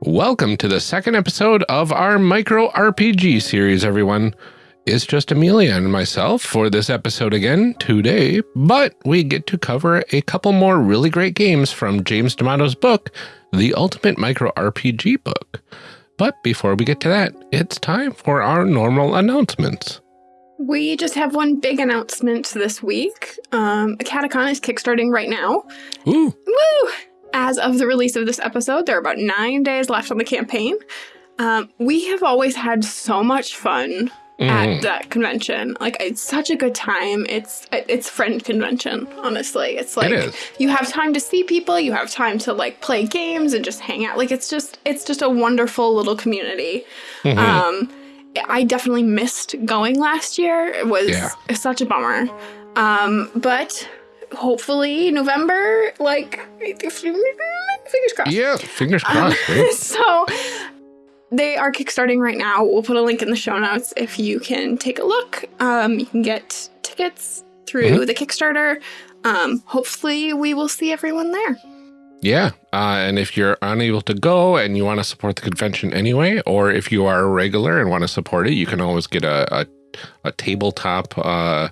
Welcome to the second episode of our micro RPG series, everyone. It's just Amelia and myself for this episode again today, but we get to cover a couple more really great games from James D'Amato's book, The Ultimate Micro RPG Book. But before we get to that, it's time for our normal announcements. We just have one big announcement this week. Um, Catacon is kickstarting right now. Ooh. Woo! As of the release of this episode, there are about nine days left on the campaign. Um, we have always had so much fun Mm. at that convention. Like it's such a good time. It's it's friend convention. Honestly, it's like is. you have time to see people. You have time to like play games and just hang out. Like it's just it's just a wonderful little community. Mhm. Um, I definitely missed going last year. It was Yeah. such a bummer. Um, but hopefully November, like fingers crossed. yeah, fingers Um, crossed. right? so they are kickstarting right now. We'll put a link in the show notes if you can take a look. Um, you can get tickets through Mhm. the Kickstarter. Um, hopefully, we will see everyone there. Yeah, uh, and if you're unable to go and you want to support the convention anyway, or if you are a regular and want to support it, you can always get a a, a tabletop uh,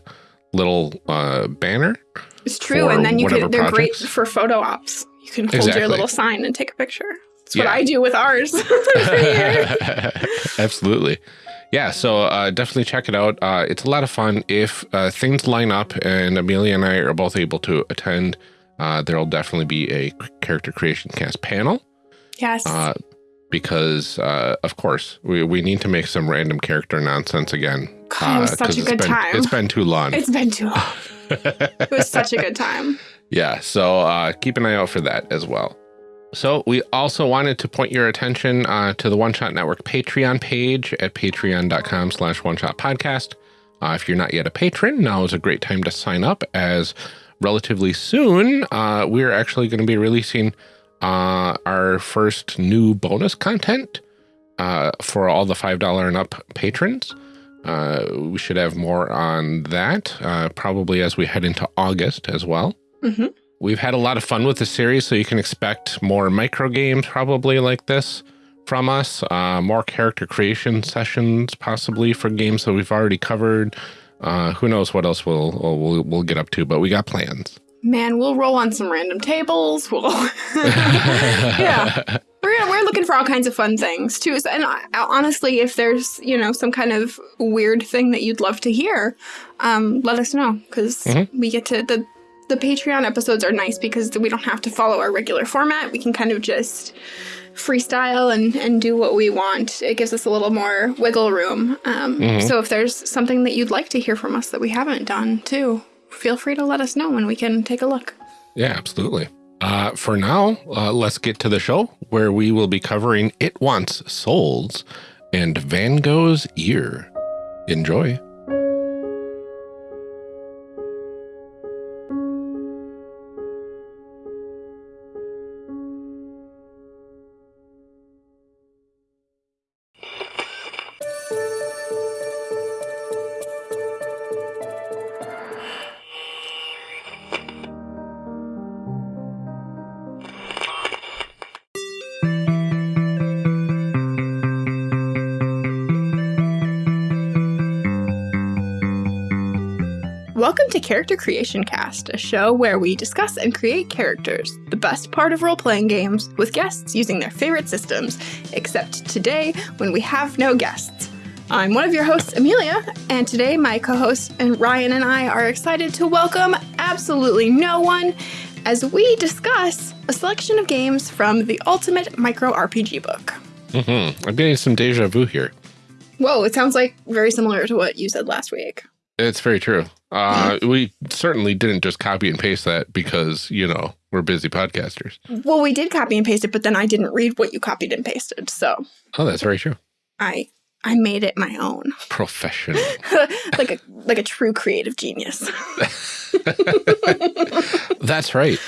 little uh, banner. It's true, and then you can. They're great for photo ops. You can hold Exactly. your little sign and take a picture. That's what I do with ours. Absolutely. Yeah, so uh, definitely check it out. Uh, it's a lot of fun. If uh, things line up and Amelia and I are both able to attend, uh, there'll definitely be a character creation cast panel. yes. Because, uh, of course, we, we need to make some random character nonsense again. God, it was uh, such a it's good been- time. It's been too long. it's been too long. It was such a good time. Yeah, so uh, keep an eye out for that as well. So we also wanted to point your attention uh, to the One Shot Network Patreon page at patreon.com slash one shot podcast. Uh, if you're not yet a patron, now is a great time to sign up as relatively soon uh, we're actually going to be releasing uh, our first new bonus content uh, for all the $5 and up patrons. Uh, we should have more on that uh, probably as we head into August as well. hmm We've had a lot of fun with the series, so you can expect more micro games probably like this from us, uh, more character creation sessions possibly for games that we've already covered. Uh, who knows what else we'll, we'll we'll get up to, but we got plans. Man, we'll roll on some random tables. We'll, yeah, we're we're looking for all kinds of fun things too. And uh, honestly, if there's you know some kind of weird thing that you'd love to hear, um, let us know because Mhm. we get to the the Patreon episodes are nice because we don't have to follow our regular format. We can kind of just freestyle and, and do what we want. It gives us a little more wiggle room. Um, Mhm. So if there's something that you'd like to hear from us that we haven't done too, feel free to let us know and we can take a look. Yeah, absolutely. Uh, for now, uh, let's get to the show where we will be covering It Wants Souls and Van Gogh's Ear. Enjoy. Character Creation Cast, a show where we discuss and create characters, the best part of role playing games, with guests using their favorite systems, except today when we have no guests. I'm one of your hosts, Amelia, and today my co host and Ryan and I are excited to welcome absolutely no one as we discuss a selection of games from the Ultimate Micro RPG book. Mm -hmm. I'm getting some deja vu here. Whoa, it sounds like very similar to what you said last week. It's very true. Uh, we certainly didn't just copy and paste that because, you know, we're busy podcasters. Well, we did copy and paste it, but then I didn't read what you copied and pasted, so Oh, that's very true. I I made it my own, Professional. like a like a true creative genius. That's right.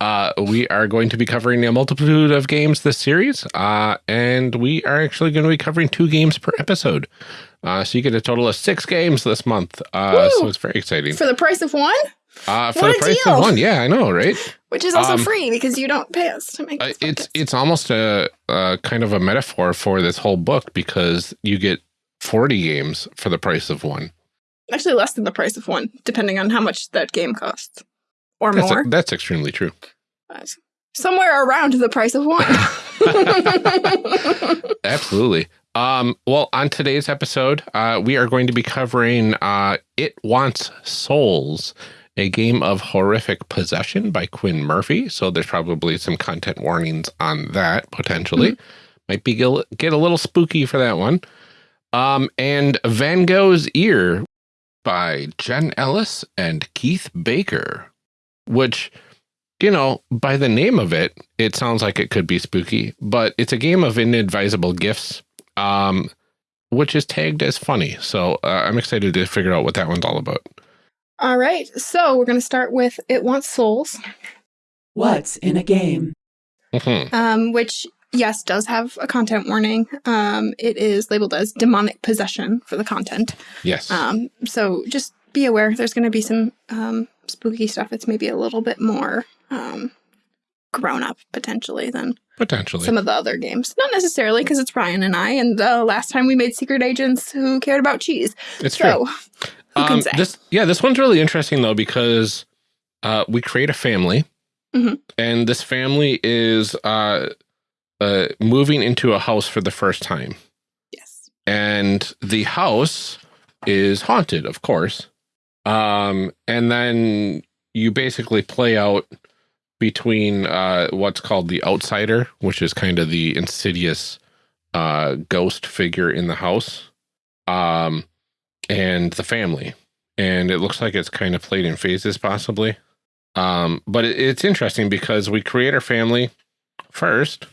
Uh, we are going to be covering a multitude of games this series, uh, and we are actually going to be covering two games per episode. Uh, so you get a total of six games this month. Uh, so it's very exciting. For the price of one? Uh, for What the price deal. of one, yeah, I know, right? Which is also Um, free because you don't pay us to make Uh, it's it's almost a, a kind of a metaphor for this whole book because you get 40 games for the price of one. actually less than the price of one, depending on how much that game costs. Or That's, more. that's extremely true. Somewhere around the price of one. Absolutely. Um, well, on today's episode, uh, we are going to be covering uh, It Wants Souls, a game of horrific possession by Quinn Murphy. So there's probably some content warnings on that potentially. Might be get a little spooky for that one. Um, and Van Gogh's Ear by Jen Ellis and Keith Baker, which, you know, by the name of it, it sounds like it could be spooky, but it's a game of inadvisable gifts, um, which is tagged as funny. So uh, I'm excited to figure out what that one's all about. All right. So we're going to start with It Wants Souls, What's in a game? Mhm. um, which, yes, does have a content warning. Um, it is labeled as demonic possession for the content. Yes. Um, so just be aware there's going to be some um, spooky stuff. It's maybe a little bit more um, grown up potentially than Potentially. some of the other games. Not necessarily because it's Ryan and I, and the last time we made Secret Agents who cared about cheese. it's true. So who can Um, say? This, yeah, this one's really interesting though because uh, we create a family, Mhm. and this family is uh, uh, moving into a house for the first time, yes. and the house is haunted, of course. Um, and then you basically play out between uh, what's called the outsider, which is kind of the insidious uh, ghost figure in the house, um, and the family. And it looks like it's kind of played in phases, possibly. Um, but it, it's interesting because we create our family first,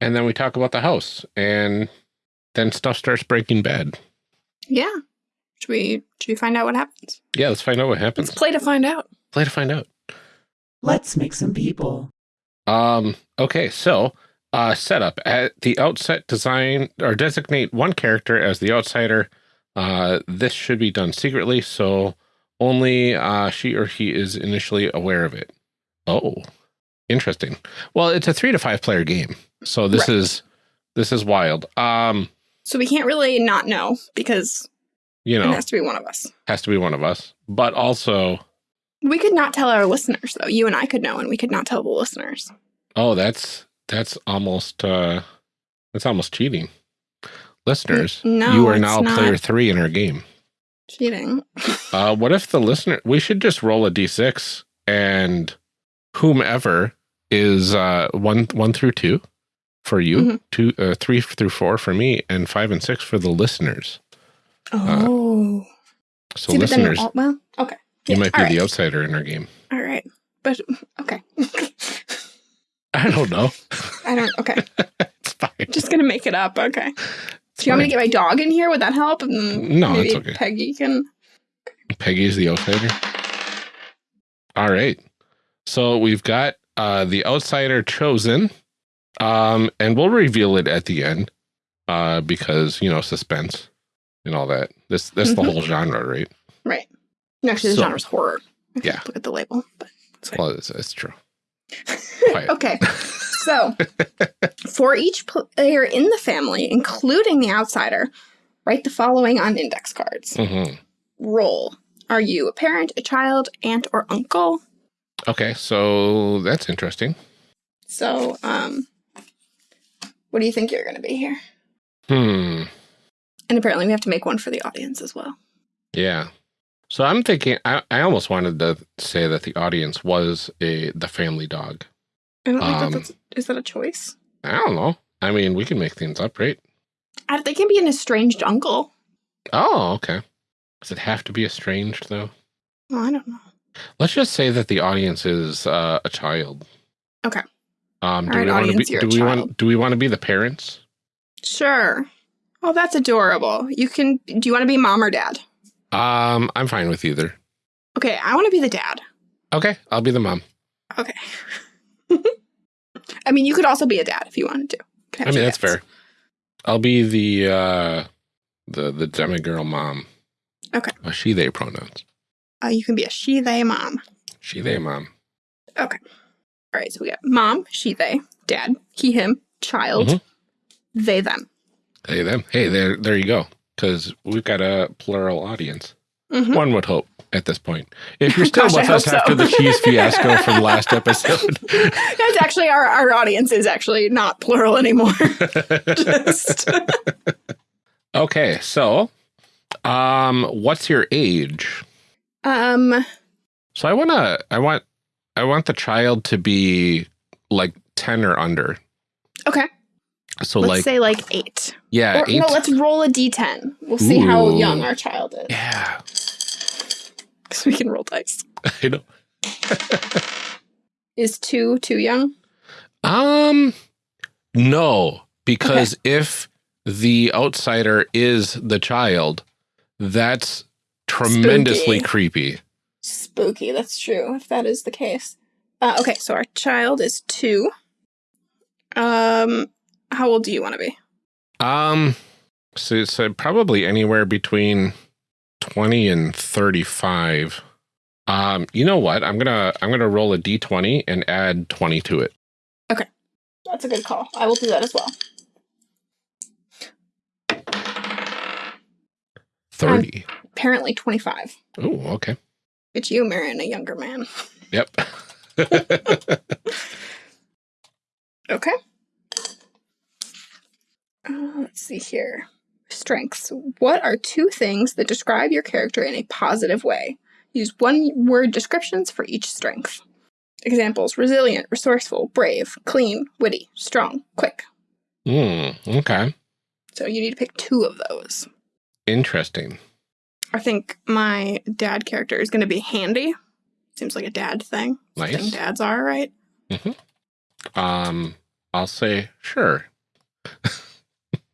and then we talk about the house, and then stuff starts breaking bad. Yeah. Should we should we find out what happens? Yeah, let's find out what happens. Let's play to find out. Play to find out. Let's make some people. Um, okay, so uh, setup at the outset, design or designate one character as the outsider. Uh, this should be done secretly, so only uh, she or he is initially aware of it. Oh, interesting. Well, it's a three to five player game, so this Right. is this is wild. Um, So we can't really not know because you know, it has to be one of us. has to be one of us, but also, We could not tell our listeners though. You and I could know, and we could not tell the listeners. oh, that's that's almost uh, that's almost cheating. Listeners, no, you are now player three in our game. Cheating. Uh, what if the listener? We should just roll a d6 and whomever is uh, one one through two for you, Mhm. two uh, three through four for me, and five and six for the listeners. Oh. So See, listeners, all- well, okay. you Yeah, might be right. the outsider in our game. All right. But okay. I don't know. I don't okay. it's fine. Just gonna make it up. Okay. It's Do you want me to get my dog in here? Would that help? And No, maybe it's okay. Peggy can. Peggy's the outsider. All right. So we've got uh, the outsider chosen, um, and we'll reveal it at the end uh, because you know suspense and all that. This that's the Mhm. whole genre, right? Right. Actually, the So- genre's horror. Yeah. Look at the label. But it's. Well, it's, it's true. okay. So, for each player in the family, including the outsider, write the following on index cards. hmm Roll. Are you a parent, a child, aunt, or uncle? Okay, so that's interesting. So, um, what do you think you're going to be here? Hmm. And apparently, we have to make one for the audience as well. Yeah. So I'm thinking. I, I almost wanted to say that the audience was a the family dog. I don't think Um, that's is that a choice. I don't know. I mean, we can make things up, right? I, they can be an estranged uncle. Oh, okay. Does it have to be estranged though? Well, I don't know. Let's just say that the audience is uh, a child. Okay. Um, do All right, we want to audience, be? Do we want? Do we want to be the parents? Sure. Oh, that's adorable. You can. Do you want to be mom or dad? Um, I'm fine with either. Okay, I want to be the dad. Okay, I'll be the mom. Okay. I mean, you could also be a dad if you wanted to. I mean, that's dads. fair. I'll be the uh, the the demigirl mom. Okay. Uh, she they pronouns. Uh, you can be a she, they, mom. She, they, mom. Okay. All right, so we got mom, she, they, dad, he, him, child, Mhm. they, them. Hey, them. Hey, there, there you go. Because we've got a plural audience. Mhm. One would hope at this point. If you're still Gosh, with us so. after the cheese fiasco from last episode, That's actually our, our audience is actually not plural anymore. Just- okay. So, um, what's your age? um, So I wanna, I want, I want the child to be like ten or under. okay. So let's like, say like eight. yeah, or eight. no, let's roll a d10. We'll see how young our child is. yeah, Because we can roll dice. I know. Is two too young? Um, no, because if the outsider is the child, that's tremendously Spooky. creepy. Spooky, that's true, if that is the case. Uh, okay, so our child is two. Um, how old do you want to be? Um, so uh, probably anywhere between twenty and thirty-five. Um, you know what? I'm gonna I'm gonna roll a d20 and add twenty to it. Okay. That's a good call. I will do that as well. Thirty. Apparently 25. oh, okay. It's you marrying a younger man. Yep. Okay. Uh, let's see here. Strengths. What are two things that describe your character in a positive way? Use one word descriptions for each strength. Examples resilient, resourceful, brave, clean, witty, strong, quick. Hmm. okay. So you need to pick two of those. Interesting. I think my dad character is going to be handy. Seems like a dad thing. Thing Nice. dads are, right? Um, I'll say sure.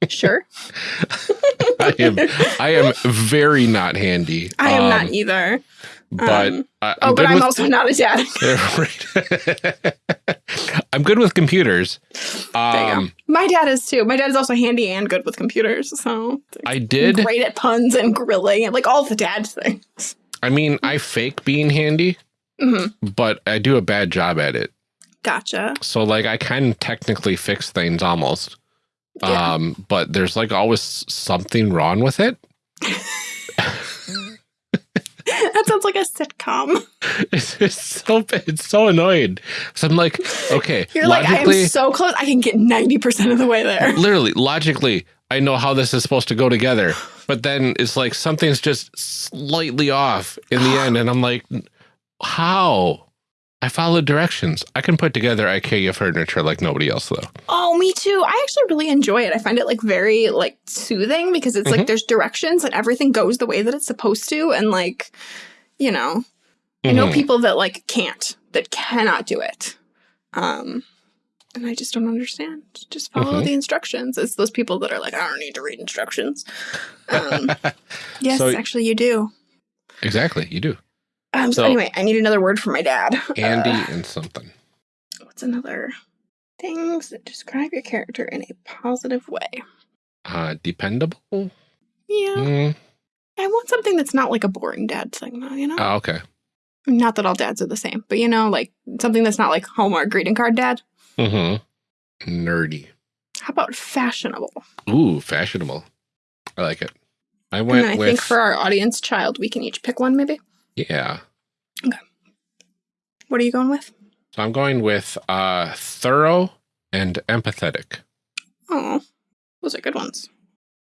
Sure. I am I am very not handy. I am um, not either. But Um, I, oh, but I'm with- also not a dad. Right. I'm good with computers. There you go. Um, My dad is too. My dad is also handy and good with computers, so I did. great at puns and grilling and like all the dad things. I mean, I fake being handy, hmm but I do a bad job at it. Gotcha. So like I can technically fix things almost. Yeah. Um, but there's like always something wrong with it. that sounds like a sitcom. It's, it's so it's so annoying. So I'm like, okay, You're like, I am so close. I can get ninety percent of the way there. literally, logically, I know how this is supposed to go together. But then it's like something's just slightly off in the end, and I'm like, how? I followed directions. I can put together IKEA furniture like nobody else, though. Oh, me too. I actually really enjoy it. I find it like very like soothing because it's Mhm. like there's directions and everything goes the way that it's supposed to, and like, you know, I know Mhm. people that like can't, that cannot do it. Um, and I just don't understand. Just follow Mhm. the instructions. It's those people that are like, I don't need to read instructions. Um, yes, So- actually, you do. exactly, you do. Um, so, So- anyway, I need another word for my dad. Andy Uh, and something. what's another things that describe your character in a positive way? Uh, dependable. Yeah, Mm, I want something that's not like a boring dad thing, though. You know, oh, okay. not that all dads are the same, but you know, like something that's not like Hallmark greeting card dad. Mm-hmm. Nerdy. How about fashionable? Ooh, fashionable. I like it. I went then I with think for our audience child, we can each pick one, maybe. Yeah. Okay. What are you going with? So I'm going with uh, thorough and empathetic. Oh, those are good ones.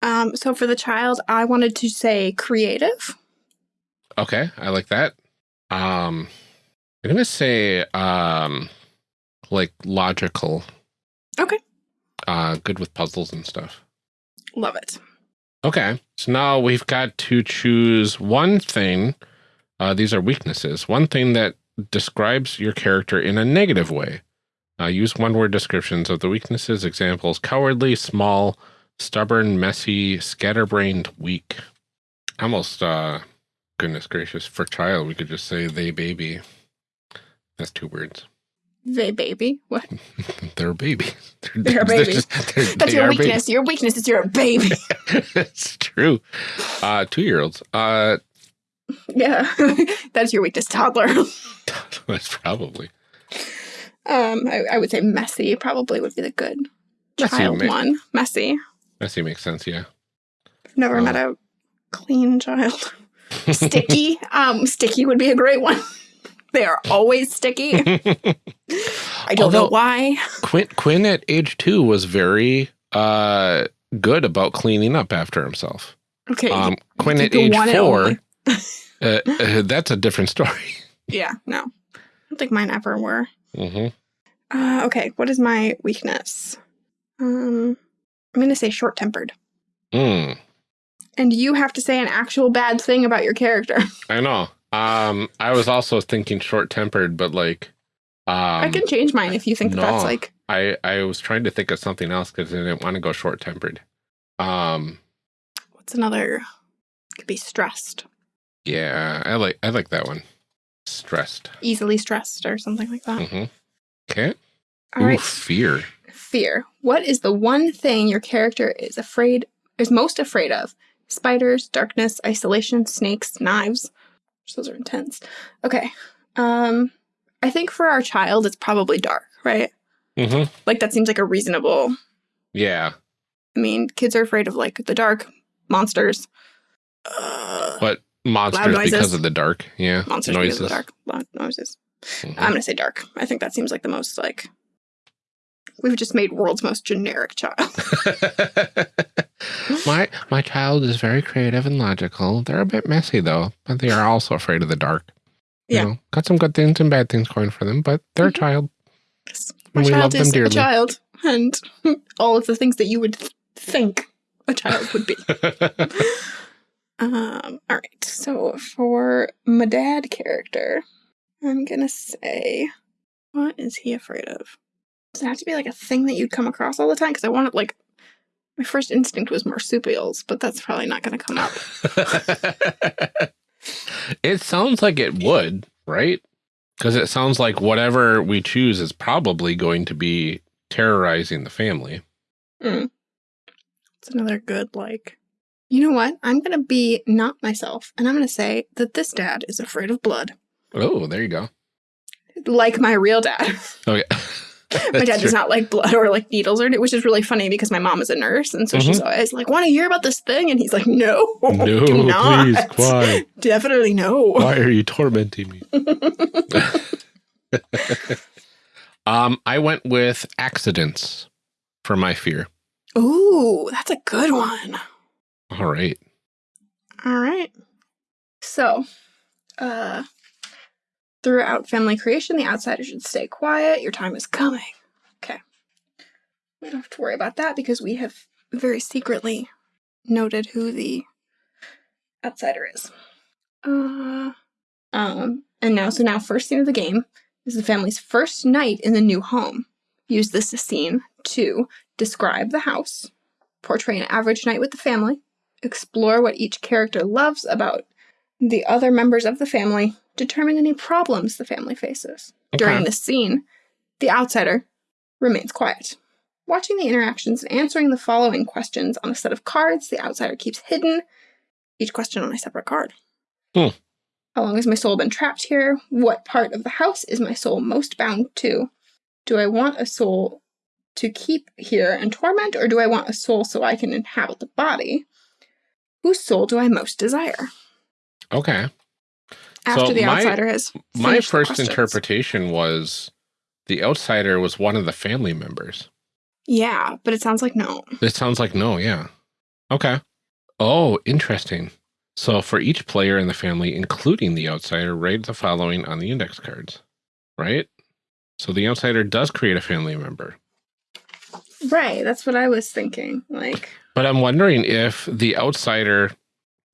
Um, so for the child, I wanted to say creative. Okay, I like that. Um, I'm gonna say um, like logical. Okay. Uh, good with puzzles and stuff. Love it. Okay, so now we've got to choose one thing. Uh, these are weaknesses. One thing that describes your character in a negative way. Uh, use one word descriptions of the weaknesses. Examples cowardly, small, stubborn, messy, scatterbrained, weak. Almost, uh, goodness gracious, for child, we could just say they baby. That's two words. They baby. What? They're a baby. They're a baby. they're- That's they your are babies. weakness. Your weakness is you're a baby. it's true. Uh, two year olds. Uh, Yeah, that's your weakness, toddler. That's probably. Um, I, I would say messy probably would be the good Messy child ma- one. Messy. Messy makes sense, yeah. I've never Oh. met a clean child. Sticky. um, sticky would be a great one. they are always sticky. I don't know why. Quinn, Quinn at age two was very uh, good about cleaning up after himself. Okay. Um, Quinn at age four. Uh, uh, that's a different story. yeah, no. I don't think mine ever were. hmm Uh, okay, what is my weakness? Um, I'm going to say short tempered. Mm, And you have to say an actual bad thing about your character. I know. Um, I was also thinking short tempered, but like, um, I can change mine if you think that that's like, I, I was trying to think of something else because I didn't want to go short tempered. Um, what's another? Could be stressed, yeah, I like I like that one. Stressed. easily stressed, or something like that. hmm Okay. All Ooh, right, fear. fear. What is the one thing your character is afraid, is most afraid of? Spiders, darkness, isolation, snakes, knives. Those are intense. Okay. Um, I think for our child, it's probably dark, right? Mm -hmm. Like that seems like a reasonable Yeah, I mean, kids are afraid of like the dark, monsters. Uh, but monsters noises. because of the dark. Yeah, monsters because of the dark, loud noises. Mhm. I'm gonna say dark. I think that seems like the most like we've just made world's most generic child. my my child is very creative and logical. They're a bit messy though, but they are also afraid of the dark. You Yeah. know, got some good things and bad things going for them, but they're a Mhm. child. My And we love child them is a child, and all of the things that you would th- think a child would be. Um, all right. So for my dad character, I'm gonna say, what is he afraid of? Does it have to be like a thing that you'd come across all the time? Because I wanted like my first instinct was marsupials, but that's probably not gonna come up. it sounds like it would, right? Because it sounds like whatever we choose is probably going to be terrorizing the family. Mm. It's another good like. You know what? I'm gonna be not myself, and I'm gonna say that this dad is afraid of blood, Oh, there you go. like my real dad. Okay. my dad does not like blood or like needles or which is really funny because my mom is a nurse and so she's always like want to hear about this thing and he's like no No, do not please, quiet. definitely no Why are you tormenting me? um, I went with accidents for my fear. ooh that's a good one All right. all right. So uh throughout family creation the outsider should stay quiet. Your time is coming. Okay. We don't have to worry about that because we have very secretly noted who the outsider is. Uh um and now so now first scene of the game is the family's first night in the new home. Use this scene to describe the house portray an average night with the family explore what each character loves about the other members of the family, determine any problems the family faces. During Okay. this scene, the outsider remains quiet. Watching the interactions and answering the following questions on a set of cards, the outsider keeps hidden, each question on a separate card. Hmm. How long has my soul been trapped here? What part of the house is my soul most bound to? Do I want a soul to keep here and torment, or do I want a soul so I can inhabit the body? Whose soul do I most desire? Okay. After So the my- outsider has My first interpretation was the outsider was one of the family members. Yeah, but it sounds like no. It sounds like no, yeah. Okay. Oh, interesting. So for each player in the family, including the outsider, write the following on the index cards, right? So the outsider does create a family member. Right, that's what I was thinking. Like, But I'm wondering if the outsider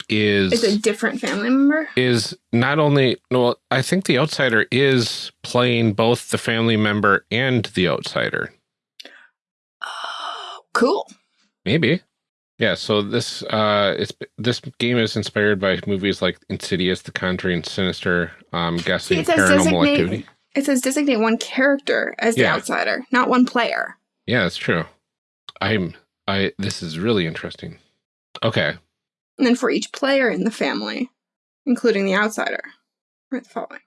is it's a different family member. is not only well, I think the outsider is playing both the family member and the outsider. Oh, cool. Maybe. Yeah, so this uh it's this game is inspired by movies like Insidious, The Conjuring, Sinister, um guessing it says paranormal designate- activity. It says designate one character as the Yeah. outsider, not one player. Yeah, that's true. I'm I this is really interesting. Okay. And then for each player in the family, including the outsider. Right, the following.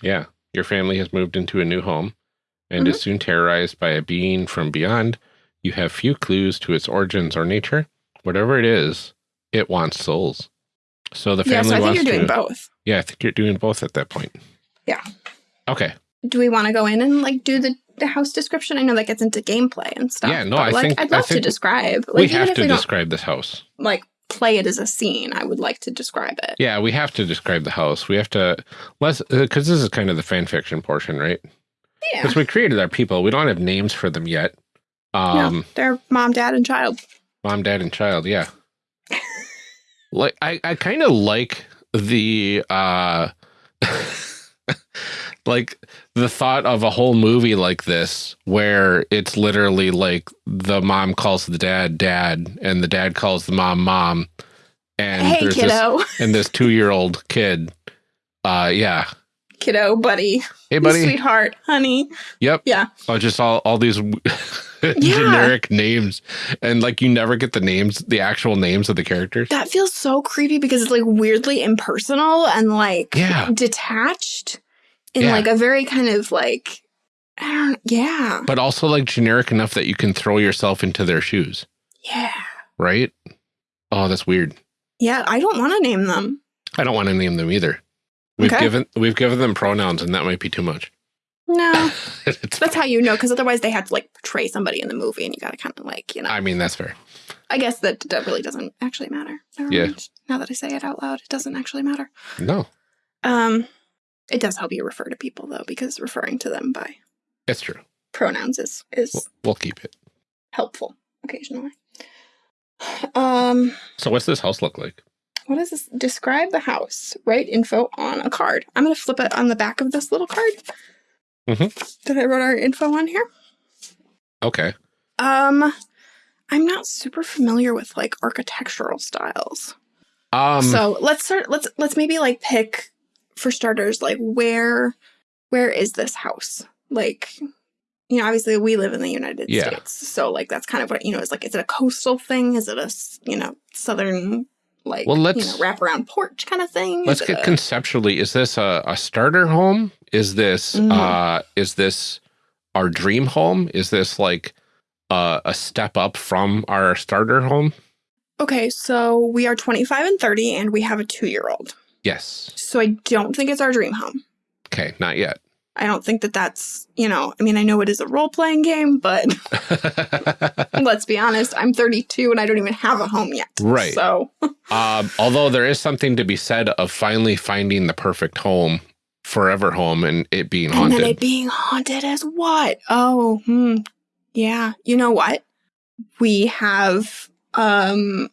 Yeah. Your family has moved into a new home and is mm-hmm. soon terrorized by a being from beyond. You have few clues to its origins or nature. Whatever it is, it wants souls. So the family Yeah, so I think wants you're doing to. both. Yeah, I think you're doing both at that point. Yeah. Okay. Do we want to go in and like do the, the house description? I know that gets into gameplay and stuff. Yeah, no, I like, think- I'd love to describe. Like, we have to we describe this house. like play it as a scene, I would like to describe it. Yeah, we have to describe the house. We have to let's because this is kind of the fan fiction portion, right? Yeah. Because we created our people. We don't have names for them yet. Um, no, they're mom, dad, and child. mom, dad, and child. Yeah. like I, I kind of like the uh, like the thought of a whole movie like this where it's literally like the mom calls the dad dad and the dad calls the mom mom and hey, there's this kiddo. and this two year old kid. Uh, yeah. kiddo, buddy. Hey, buddy. Sweetheart, honey. Yep. Yeah. Oh, just all all these generic names, and like you never get the names, the actual names of the characters. That feels so creepy because it's like weirdly impersonal and like Yeah. detached in Yeah. like a very kind of like I don't yeah. But also like generic enough that you can throw yourself into their shoes, Yeah. right? Oh, that's weird. Yeah, I don't want to name them. I don't want to name them either. We've Okay. given we've given them pronouns, and that might be too much. No. That's how you know, because otherwise they have to like portray somebody in the movie and you gotta kinda like, you know. I mean, that's fair. I guess that that really doesn't actually matter. Never Yeah. mind. Now that I say it out loud, it doesn't actually matter. No, Um it does help you refer to people though, because referring to them by it's true. pronouns is is We'll, we'll keep it. helpful occasionally. Um, So, what's this house look like? what is this? Describe the house. Write info on a card. I'm gonna flip it on the back of this little card Mhm. that I wrote our info on here. Okay. Um, I'm not super familiar with like architectural styles. Um. so let's start. Let's let's maybe like pick for starters, like where where is this house? Like, you know, obviously we live in the United Yeah. States, so like that's kind of what you know is like. Is it a coastal thing? Is it a you know southern like Well, let's- know wraparound porch kind of thing? Let's get a- conceptually. Is this a, a starter home? Is this Mhm. uh is this our dream home? Is this like uh, a step up from our starter home? okay. So we are 25 and 30, and we have a two year old. Yes. So I don't think it's our dream home. Okay, not yet. I don't think that that's you know. I mean, I know it is a role playing game, but let's be honest. I'm 32 and I don't even have a home yet. Right. So um, although there is something to be said of finally finding the perfect home, forever home, and it being And haunted. then it being haunted as what? Oh, hmm. Yeah. You know what? We have um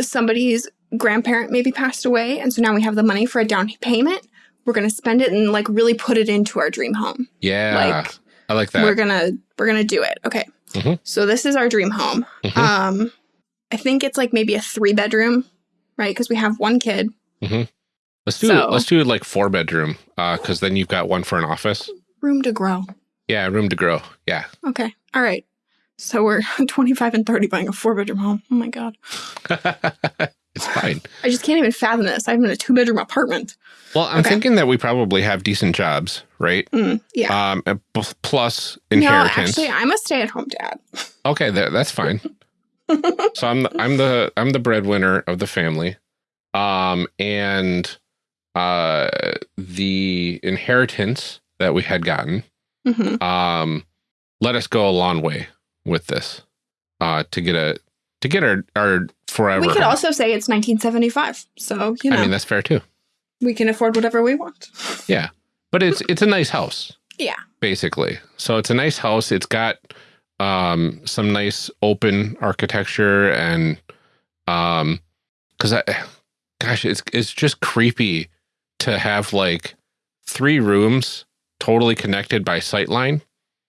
somebody's grandparent maybe passed away, and so now we have the money for a down payment. We're gonna spend it and like really put it into our dream home. yeah, like I like that. we're gonna we're gonna do it. Okay. Mhm. So this is our dream home. Mhm. Um I think it's like maybe a three bedroom, right? Because we have one kid. let's do so- let's do like four bedroom, uh, because then you've got one for an office. Room to grow. Yeah, room to grow. Yeah. Okay. All right. So we're 25 and 30 buying a four bedroom home. Oh my God. it's fine. I just can't even fathom this. I'm in a two bedroom apartment. Well, I'm Okay. thinking that we probably have decent jobs, right? Mm, yeah. Um, plus inheritance. No, actually, I'm a stay at home dad. okay, that, that's fine. so I'm the, I'm the I'm the breadwinner of the family, um, and uh, the inheritance that we had gotten, hmm um, let us go a long way with this, uh, to get a to get our our forever. We could also say it's 1975. So, you know, I mean, that's fair too. we can afford whatever we want. Yeah. But it's it's a nice house. Yeah. Basically. So it's a nice house. It's got um some nice open architecture and um cuz I gosh, it's it's just creepy to have like three rooms totally connected by sightline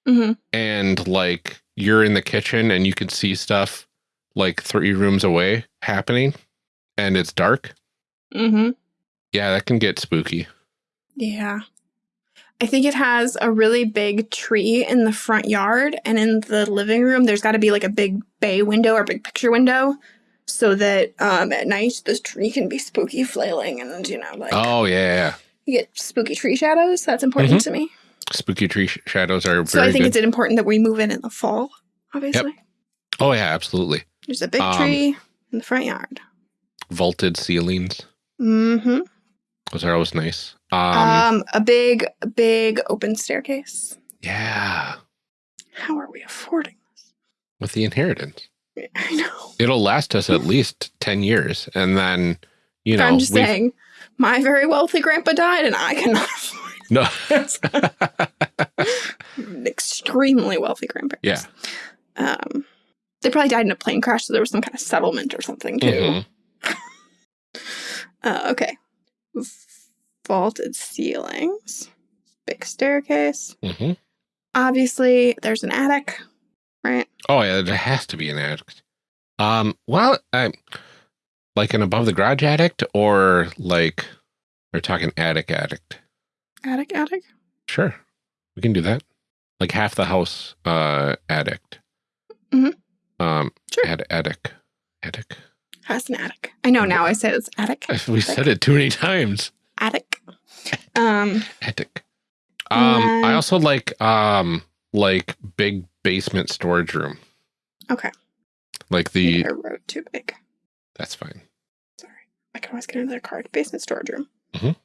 hmm and like you're in the kitchen and you can see stuff like three rooms away happening and it's dark. hmm Yeah, that can get spooky. Yeah. I think it has a really big tree in the front yard, and in the living room, there's got to be like a big bay window or big picture window. so that um, at night this tree can be spooky flailing and, you know, like Oh yeah, you get spooky tree shadows. That's important Mhm. to me. Spooky tree sh shadows are So I think good. it's important that we move in in the fall, obviously. oh yeah, absolutely. There's a big Um, tree in the front yard. Vaulted ceilings. Mm-hmm. Those are always nice. Um, Um, a big, big open staircase. yeah. How are we affording this? With the inheritance. I know. It'll last us at least 10 years. And then, you know, I'm just saying, my very wealthy grandpa died and I cannot afford No. extremely wealthy grandparents. Yeah. Um, they probably died in a plane crash, so there was some kind of settlement or something too. Mhm. Uh, okay. Vaulted ceilings, big staircase. Mhm. Obviously, there's an attic, right? Oh yeah, there has to be an attic. Um, well, I, like an above the garage addict or like we're talking attic addict. Attic, attic. Sure. We can do that. Like half the house uh addict. Mhm. Um Sure. ad attic. Attic. Has an attic. I know now. I say it's attic. We said it too many times. Attic. Um. Attic. Um I also like um like big basement storage room. Okay. Like the I wrote too big. that's fine. Sorry. I can always get another card. Basement storage room. Mhm.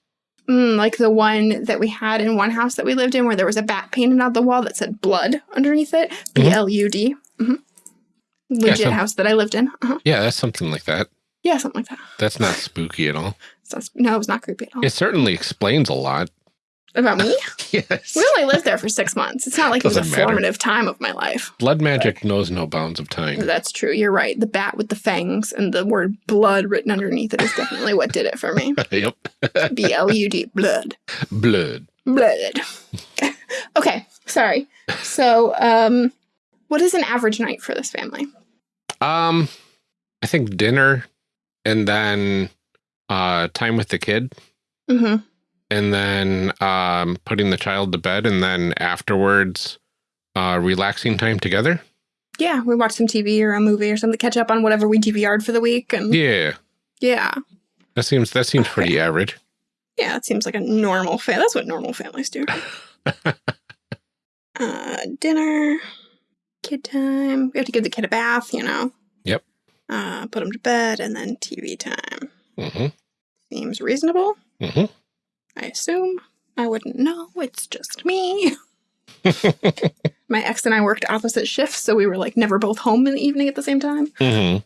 Mm, like the one that we had in one house that we lived in where there was a bat painted on the wall that said blood underneath it. B L U D. Mhm. Legit some- house that I lived in. Uh-huh. Yeah, that's something like that. Yeah, something like that. That's not spooky at all. So, no, it was not creepy at all. It certainly explains a lot. About me? Yes. We only lived there for six months. It's not like it was a matter. formative time of my life. Blood magic knows no bounds of time. That's true. You're right. The bat with the fangs and the word blood written underneath it is definitely what did it for me. yep. B L U D, blood. Blood. Blood. okay, sorry. So, um, what is an average night for this family? Um, I think dinner and then uh time with the kid Mm-hmm. and then um putting the child to bed and then afterwards uh relaxing time together. Yeah, we watch some TV or a movie or something, catch up on whatever we DVR'd for the week, and yeah, Yeah. yeah, That seems that seems pretty average. Yeah, it seems like a normal family. That's what normal families do. uh, dinner, kid time. We have to give the kid a bath, you know. Yep. Uh, put him to bed, and then TV time. Mhm. Seems reasonable. Mhm. I assume. I wouldn't know. It's just me. My ex and I worked opposite shifts, so we were like never both home in the evening at the same time. Mhm.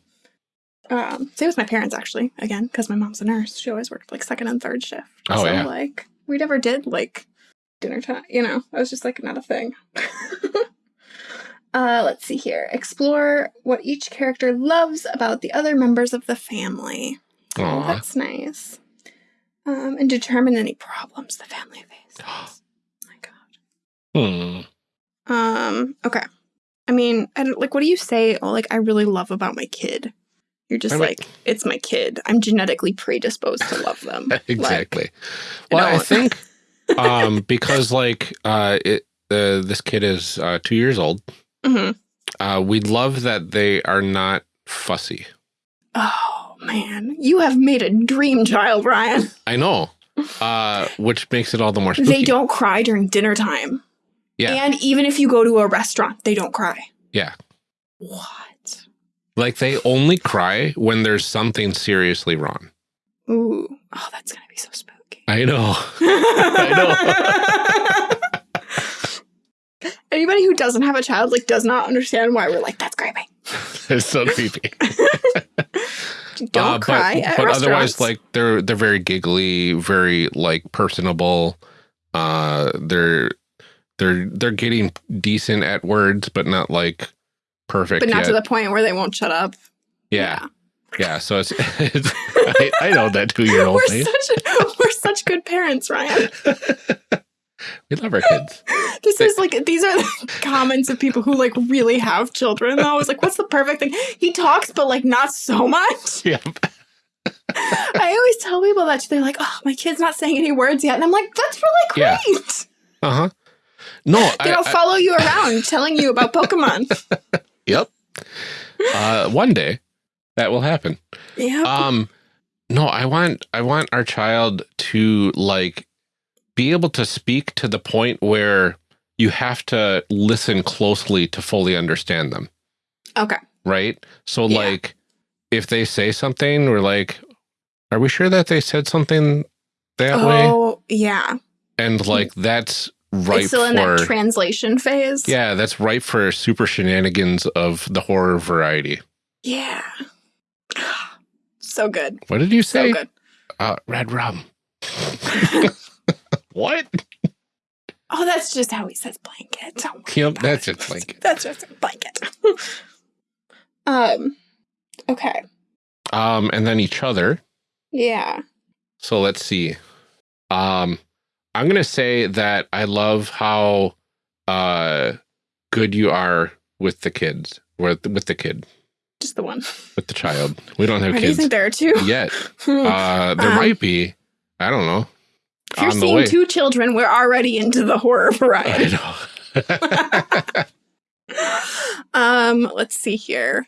Um, same with my parents, actually. Again, because my mom's a nurse, she always worked like second and third shift. Oh, so, yeah. like we never did like dinner time. You know, it was just like not a thing. uh, let's see here. Explore what each character loves about the other members of the family. Oh, that's nice. Um, and determine any problems the family faces. my God. Hmm. Um. Okay. I mean, I don't, like, what do you say? Oh, like, I really love about my kid. You're just I mean- like, it's my kid. I'm genetically predisposed to love them. Like, exactly. you well, I think um because like uh it uh, this kid is uh 2 years old. Mhm. Uh we love that they are not fussy. Oh man, you have made a dream child, Ryan. I know. Uh which makes it all the more spooky. They don't cry during dinner time. Yeah. And even if you go to a restaurant, they don't cry. Yeah. What? Like they only cry when there's something seriously wrong. Ooh. Oh, that's gonna be so spooky. I know. I know. Anybody who doesn't have a child like does not understand why we're like that's creepy. it's so creepy. Don't Uh, cry but, at but otherwise like they're they're very giggly, very like personable. Uh they're they're they're getting decent at words, but not like perfect but not yet. to the point where they won't shut up. yeah. Yeah, so it's, it's I, I know that two year old We're such we're such good parents, Ryan. We love our kids. This is like these are the comments of people who like really have children. Though I was like, what's the perfect thing? He talks, but like not so much. Yep. I always tell people that they're like, oh, my kid's not saying any words yet, and I'm like, that's really Yeah. great. Uh huh. No, Then I'll I- follow you around telling you about Pokemon. Yep. Uh, one day, that will happen. Yeah. Um, no, I want I want our child to like be able to speak to the point where you have to listen closely to fully understand them, okay. right? So Yeah. like if they say something, we're like, are we sure that they said something that way? Oh, yeah. And like that's right still in for that translation phase. yeah, that's right for super shenanigans of the horror variety. Yeah. So good. What did you say? So good. Uh, red rum. what? Oh, that's just how he says blanket. Don't Yep, that's just blanket. That's just a blanket. um. Okay. Um, and then each other. Yeah. So let's see. Um, I'm gonna say that I love how uh good you are with the kids, with with the kid, Just the one. with the child. We don't have kids. do you think there are two? yet. Uh, there Um, might be. I don't know. If you're seeing way. two children, we're already into the horror variety. I know. um. Let's see here.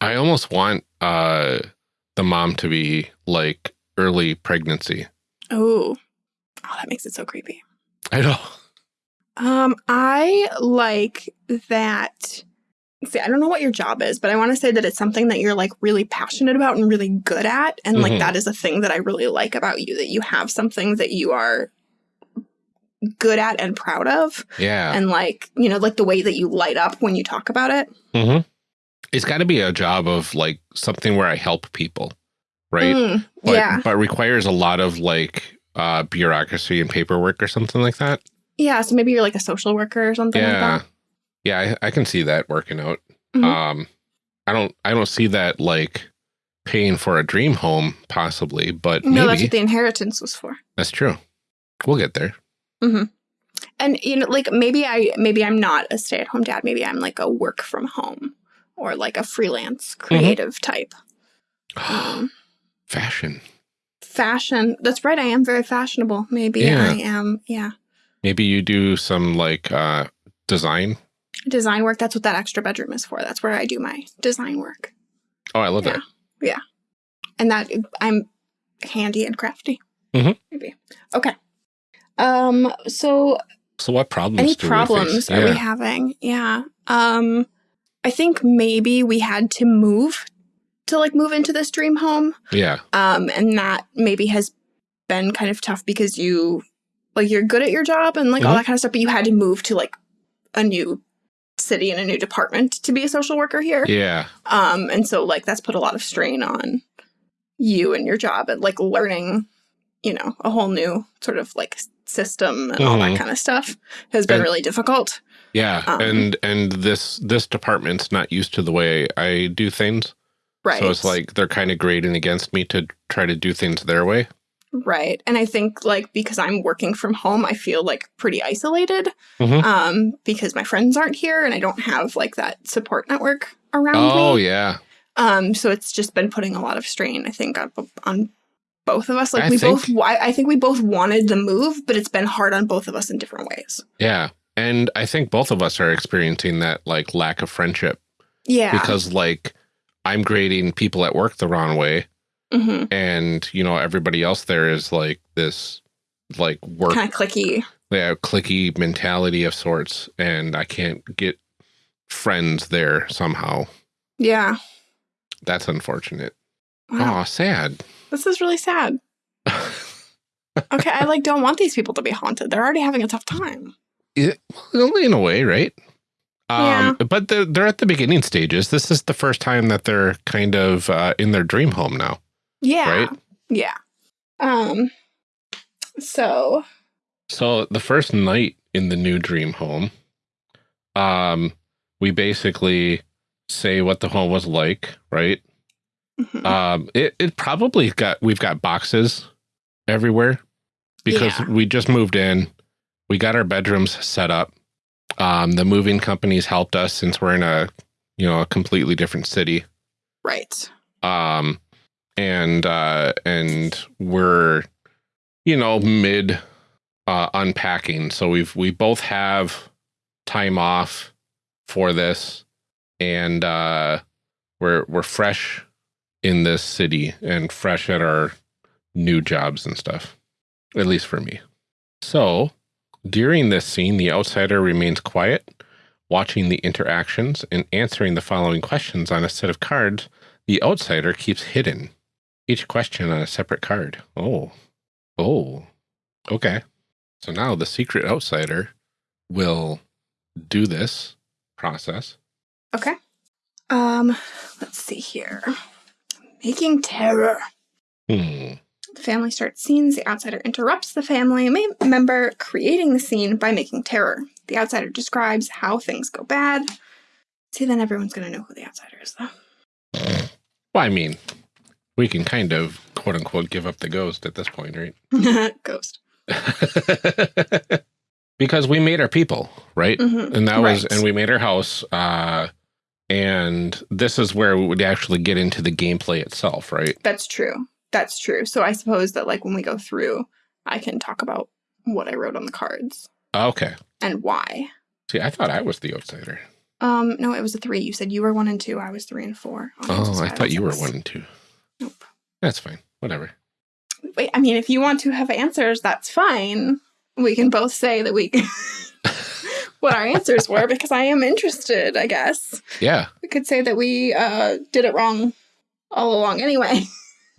I almost want uh the mom to be like early pregnancy. Oh. Oh, that makes it so creepy. I know. Um, I like that. See, I don't know what your job is, but I want to say that it's something that you're like really passionate about and really good at. And Mhm. like that is a thing that I really like about you that you have something that you are good at and proud of. Yeah. And like, you know, like the way that you light up when you talk about it. hmm It's got to be a job of like something where I help people, right? Mm, But, yeah. but requires a lot of like uh, bureaucracy and paperwork or something like that. Yeah. So maybe you're like a social worker or something yeah. like Yeah, I, I can see that working out. Mhm. Um, I don't, I don't see that like paying for a dream home possibly, but. No, that's maybe what the inheritance was for. that's true. We'll get there. And you know, like maybe I maybe I'm not a stay-at-home dad. Maybe I'm like a work from home or like a freelance Mm-hmm. creative type. Um, Fashion. fashion. That's right. I am very fashionable. Maybe Yeah. I am. Yeah. Maybe you do some like uh, design. Design work. That's what that extra bedroom is for. That's where I do my design work. Oh, I love it. Yeah. that. And that I'm handy and crafty. Mhm. Maybe. Okay. Um. So So what problems? any we problems face? are we having? Yeah. Um. I think maybe we had to move to like move into this dream home. yeah. um and that maybe has been kind of tough because you like you're good at your job and like all Mhm. that kind of stuff but you had to move to like a new city and a new department to be a social worker here Yeah. um and so like that's put a lot of strain on you and your job and like learning you know a whole new sort of like system and all Mhm. that kind of stuff has been And- really difficult Yeah. Um, and and this this department's not used to the way I do things. right So it's like they're kind of grading against me to try to do things their way. Right. And I think like because I'm working from home, I feel like pretty isolated. Mhm. Um, because my friends aren't here and I don't have like that support network around Oh me. Oh, yeah. Um, so it's just been putting a lot of strain, I think, on, on both of us. Like I we think- both I, I think we both wanted the move, but it's been hard on both of us in different ways. Yeah. And I think both of us are experiencing that like lack of friendship Yeah. because like I'm grading people at work the wrong way hmm and you know everybody else there is like this like work kind of clicky. yeah, clicky mentality of sorts and I can't get friends there somehow. Yeah. That's unfortunate. Wow. Oh, sad. This is really sad. Okay, I like don't want these people to be haunted. They're already having a tough time. It, well, in a way, right? Yeah. Um, but they're, they're at the beginning stages. This is the first time that they're kind of uh, in their dream home now. Yeah. Right? Yeah. Um so So the first night in the new dream home, um, we basically say what the home was like, right? mhm. Um, it it probably got we've got boxes everywhere because Yeah. we just moved in. We got our bedrooms set up. Um, the moving companies helped us since we're in a you know a completely different city. right. Um, and uh, and we're you know mid uh, unpacking, so we've we both have time off for this, and uh, we're we're fresh in this city and fresh at our new jobs and stuff, at least for me. So during this scene, the outsider remains quiet, watching the interactions and answering the following questions on a set of cards the outsider keeps hidden. Each question on a separate card. Oh, oh, okay. So now the secret outsider will do this process. Okay. Um, let's see here. Making terror. Hmm. The family starts scenes. The outsider interrupts the family member, creating the scene by making terror. The outsider describes how things go bad. See, then everyone's going to know who the outsider is, though. Well, I mean, we can kind of quote unquote give up the ghost at this point, right? Ghost. because we made our people, right? Mhm. And that was, and we made our house. Uh, and this is where we would actually get into the gameplay itself, right? That's true. That's true. So I suppose that, like, when we go through, I can talk about what I wrote on the cards Okay. and why. See, I thought I was the outsider. Um, no, it was a three. You said you were one and two. I was three and four. Oh, I thought you were one and two. Nope. That's fine. Whatever. Wait, I mean, if you want to have answers, that's fine. We can both say that we what our answers were because I am interested. I guess Yeah. we could say that we uh, did it wrong all along anyway,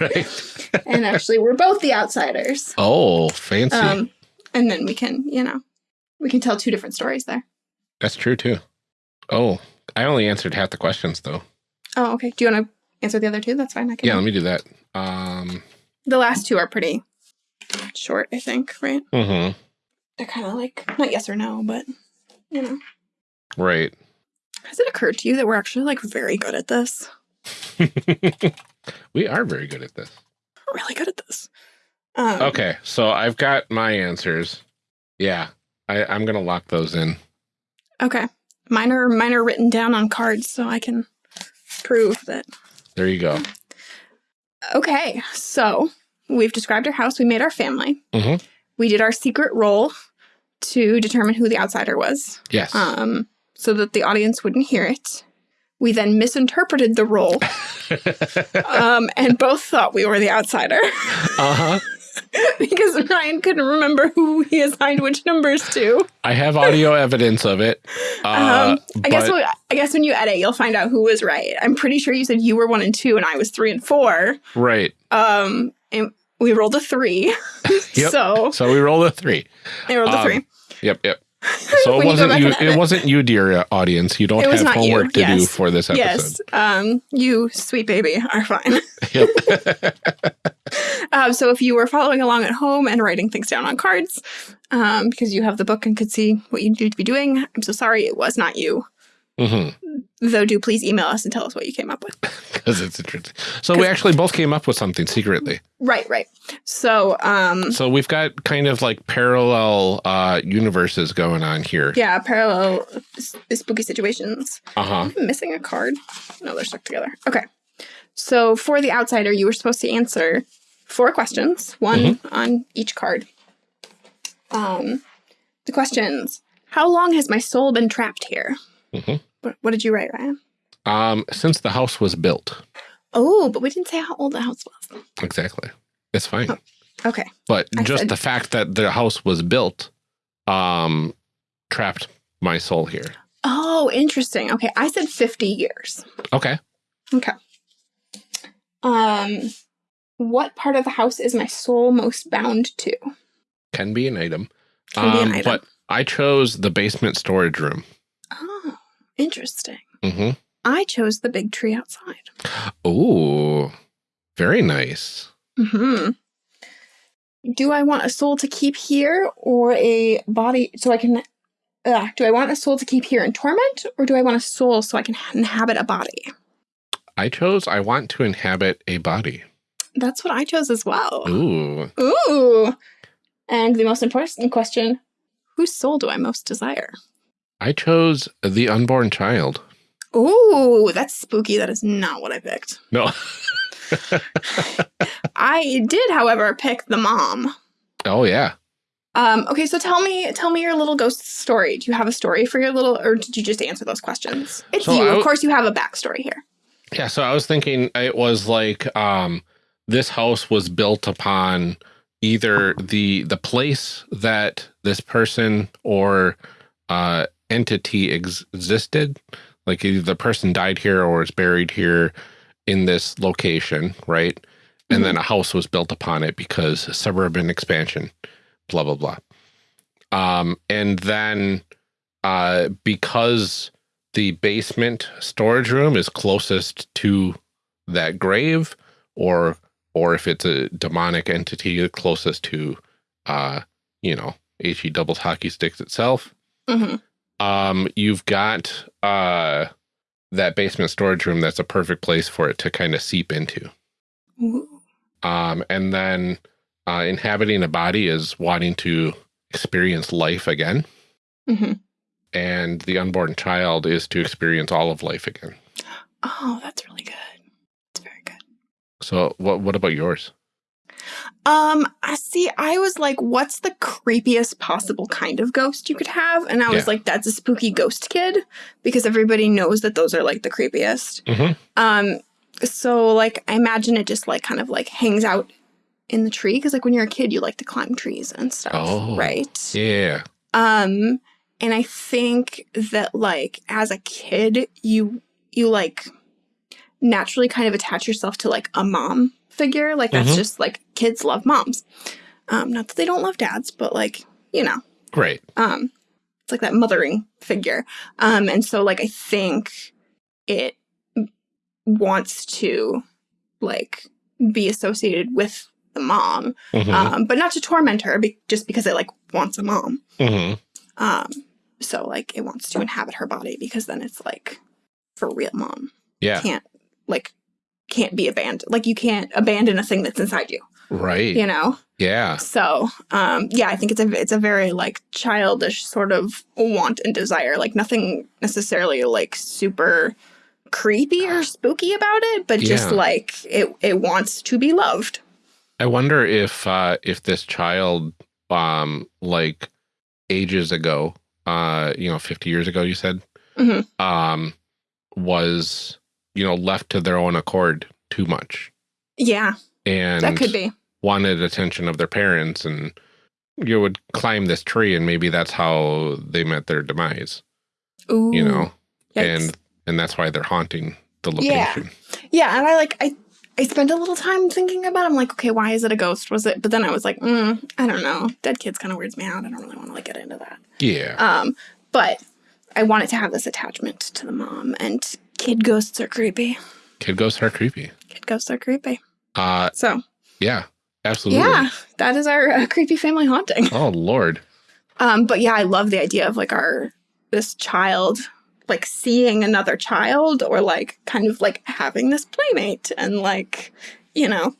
right. and actually we're both the outsiders. oh, fancy. Um, and then we can, you know, we can tell two different stories there. That's true too. Oh, I only answered half the questions though. Oh, okay. Do you want to answer the other two? That's fine. I can. Yeah, let me do that. Um, The last two are pretty short, I think. Right? Mm-hmm. They're kind of like not yes or no, but you know. right. Has it occurred to you that we're actually like very good at this? we are very good at this. We're really good at this. Um, Okay, so I've got my answers. Yeah, I, I'm gonna lock those in. Okay. Mine are mine are written down on cards, so I can prove that. There you go. Okay, so we've described our house. We made our family. Mhm. We did our secret roll to determine who the outsider was, Yes. um, so that the audience wouldn't hear it. We then misinterpreted the roll um, and both thought we were the outsider uh huh. because Ryan couldn't remember who he assigned which numbers to. I have audio evidence of it. Uh, um, I guess I guess when you edit, you'll find out who was right. I'm pretty sure you said you were one and two, and I was three and four. right. Um, and we rolled a three, Yep. so So we rolled a three. I rolled a Um, three. Yep. Yep. So it wasn't you. It wasn't you, dear uh, audience. You don't have not you, homework to do for this episode. Yes, um, you sweet baby are fine. Yep. um, so if you were following along at home and writing things down on cards, um, because you have the book and could see what you need to be doing, I'm so sorry it was not you. Hmm Though, do please email us and tell us what you came up with. Because it's interesting. So we actually both came up with something secretly. Right, right. So, um, So we've got kind of like parallel uh, universes going on here. yeah, parallel spooky situations. Uh huh. Missing a card. No, they're stuck together. Okay. So for the outsider, you were supposed to answer four questions, one on each card. Um, the questions: How long has my soul been trapped here? Mhm. What, what did you write, Ryan? Um, since the house was built, Oh, but we didn't say how old the house was. exactly. It's fine. Oh. Okay. But I just said- the fact that the house was built, um, trapped my soul here. Oh, interesting. Okay, I said fifty years. Okay. Okay. Um, what part of the house is my soul most bound to? Can be an item. Can be an Um, item. But I chose the basement storage room. Oh, interesting. Mm-hmm. I chose the big tree outside. Oh, very nice. hmm Do I want a soul to keep here or a body so I can? Uh, do I want a soul to keep here in torment or do I want a soul so I can inhabit a body? I chose I want to inhabit a body. That's what I chose as well. Ooh. Ooh. And the most important question whose soul do I most desire? I chose the unborn child. Ooh, that's spooky. That is not what I picked. No. I did, however, pick the mom. oh yeah. Um, okay, so tell me, tell me your little ghost story. Do you have a story for your little, or did you just answer those questions? It's So you. Of course, you have a backstory here. Yeah, so I was thinking it was like um, this house was built upon either the the place that this person or uh, entity ex existed, like either the person died here or is buried here in this location, right? And mm -hmm. then a house was built upon it because suburban expansion, blah blah blah. Um, and then uh, because the basement storage room is closest to that grave or or if it's a demonic entity closest to uh you know he doubles hockey sticks itself mm -hmm. Um you've got uh that basement storage room that's a perfect place for it to kind of seep into um and then uh inhabiting a body is wanting to experience life again mm -hmm and the unborn child is to experience all of life again. Oh, that's really good. It's very good. So what what about yours? Um, I see I was like, what's the creepiest possible kind of ghost you could have? And I was yeah. like, that's a spooky ghost kid because everybody knows that those are like the creepiest. Mm -hmm. Um, so like I imagine it just like kind of like hangs out in the tree because like when you're a kid you like to climb trees and stuff, oh, right? Yeah. Um and I think that like as a kid, you you like naturally kind of attach yourself to like a mom figure. Like that's mm -hmm. just like kids love moms. Um, not that they don't love dads, but like, you know. Right. Um, it's like that mothering figure. Um, and so like I think it wants to like be associated with the mom, mm -hmm. um, but not to torment her, be just because it like wants a mom. Mm -hmm. Um, so like it wants to inhabit her body because then it's like for real mom. Yeah. Can't like can't be abandoned. Like you can't abandon a thing that's inside you. Right. You know? Yeah. So, um, yeah, I think it's a it's a very like childish sort of want and desire. Like nothing necessarily like super creepy or spooky about it, but just like it it wants to be loved. I wonder if uh if this child um like ages ago uh, you know, 50 years ago, you said, mm -hmm. um, was, you know, left to their own accord too much. Yeah. And that could be wanted attention of their parents and you would climb this tree and maybe that's how they met their demise. Ooh. You know? Yikes. And and that's why they're haunting the location. Yeah. Yeah, and I like I I spent a little time thinking about. It. I'm like, okay, why is it a ghost? Was it? But then I was like, mm, I don't know. Dead kids kind of weirds me out. I don't really want to like get into that. Yeah. Um, but I wanted to have this attachment to the mom, and kid ghosts are creepy. Kid ghosts are creepy. Kid ghosts are creepy. Uh, so. Yeah, absolutely. Yeah, that is our uh, creepy family haunting. Oh Lord. Um, but yeah, I love the idea of like our this child like seeing another child or like kind of like having this playmate and like, you know,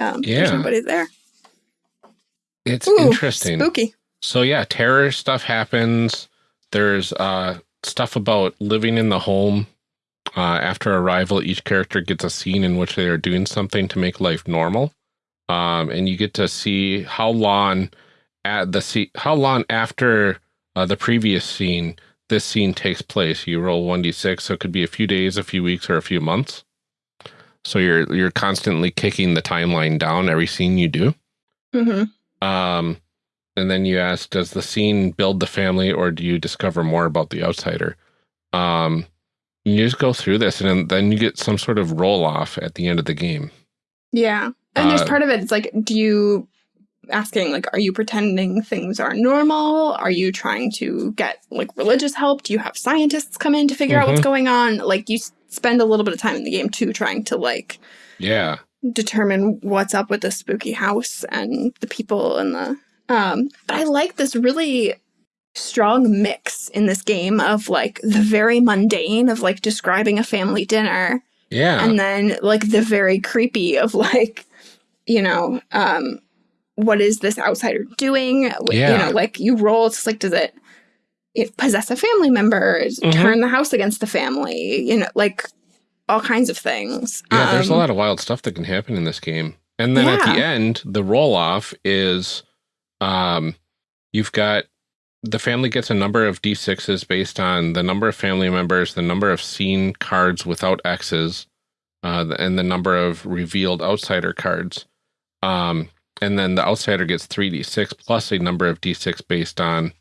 um, yeah. everybody's there. It's Ooh, interesting. Spooky. So yeah, terror stuff happens. There's uh, stuff about living in the home. Uh, after arrival, each character gets a scene in which they are doing something to make life normal. Um, and you get to see how long at the how long after uh, the previous scene this scene takes place. You roll 1d6, so it could be a few days, a few weeks, or a few months. So you're you're constantly kicking the timeline down every scene you do. Mm -hmm. Um, and then you ask, does the scene build the family, or do you discover more about the outsider? Um, you just go through this, and then you get some sort of roll off at the end of the game. Yeah, and there's uh, part of it. It's like, do you asking like are you pretending things are normal are you trying to get like religious help do you have scientists come in to figure mm -hmm. out what's mm-hmm. going on like you spend a little bit of time in the game too trying to like yeah determine what's up with the spooky house and the people and the um but i like this really strong mix in this game of like the very mundane of like describing a family dinner yeah and then like the very creepy of like you know um what is this outsider doing? Yeah. You know, like you roll, it's like, does it, it possess a family member, mm -hmm. turn the house against the family, you know, like all kinds of things. Yeah, um, there's a um, lot of wild stuff that can happen in this game. And then yeah. at the end, the roll off is um, you've got the family gets a number of d6s based on the number of family members, the number of scene cards without X's, uh, and the number of revealed outsider cards. Um, and then the outsider gets 3d6 plus a number of d6 based on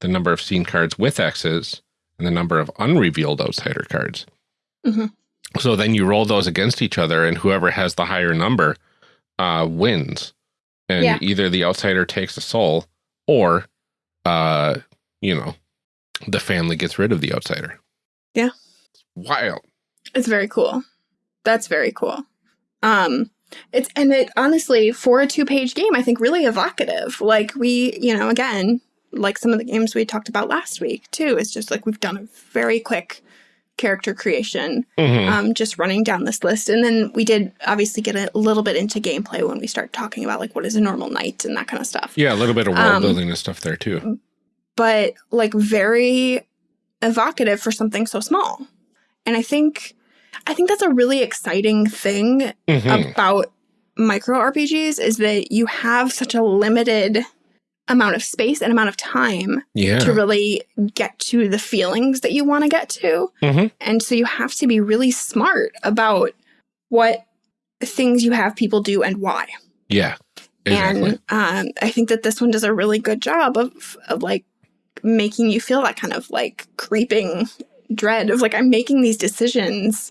the number of scene cards with X's and the number of unrevealed outsider cards. Mhm. So then you roll those against each other, and whoever has the higher number uh, wins. And Yeah. either the outsider takes a soul, or, uh, you know, the family gets rid of the outsider. Yeah. It's wild. It's very cool. That's very cool. Um it's and it honestly for a two-page game I think really evocative. Like we, you know, again, like some of the games we talked about last week too, it's just like we've done a very quick character creation Mhm. um just running down this list and then we did obviously get a little bit into gameplay when we start talking about like what is a normal night and that kind of stuff. yeah, a little bit of world um, building and stuff there too. but like very evocative for something so small. And I think I think that's a really exciting thing Mhm. about micro RPGs is that you have such a limited amount of space and amount of time yeah. to really get to the feelings that you want to get to. Mhm. And so you have to be really smart about what things you have people do and why. yeah. Exactly. And um, I think that this one does a really good job of, of like making you feel that kind of like creeping dread of like I'm making these decisions.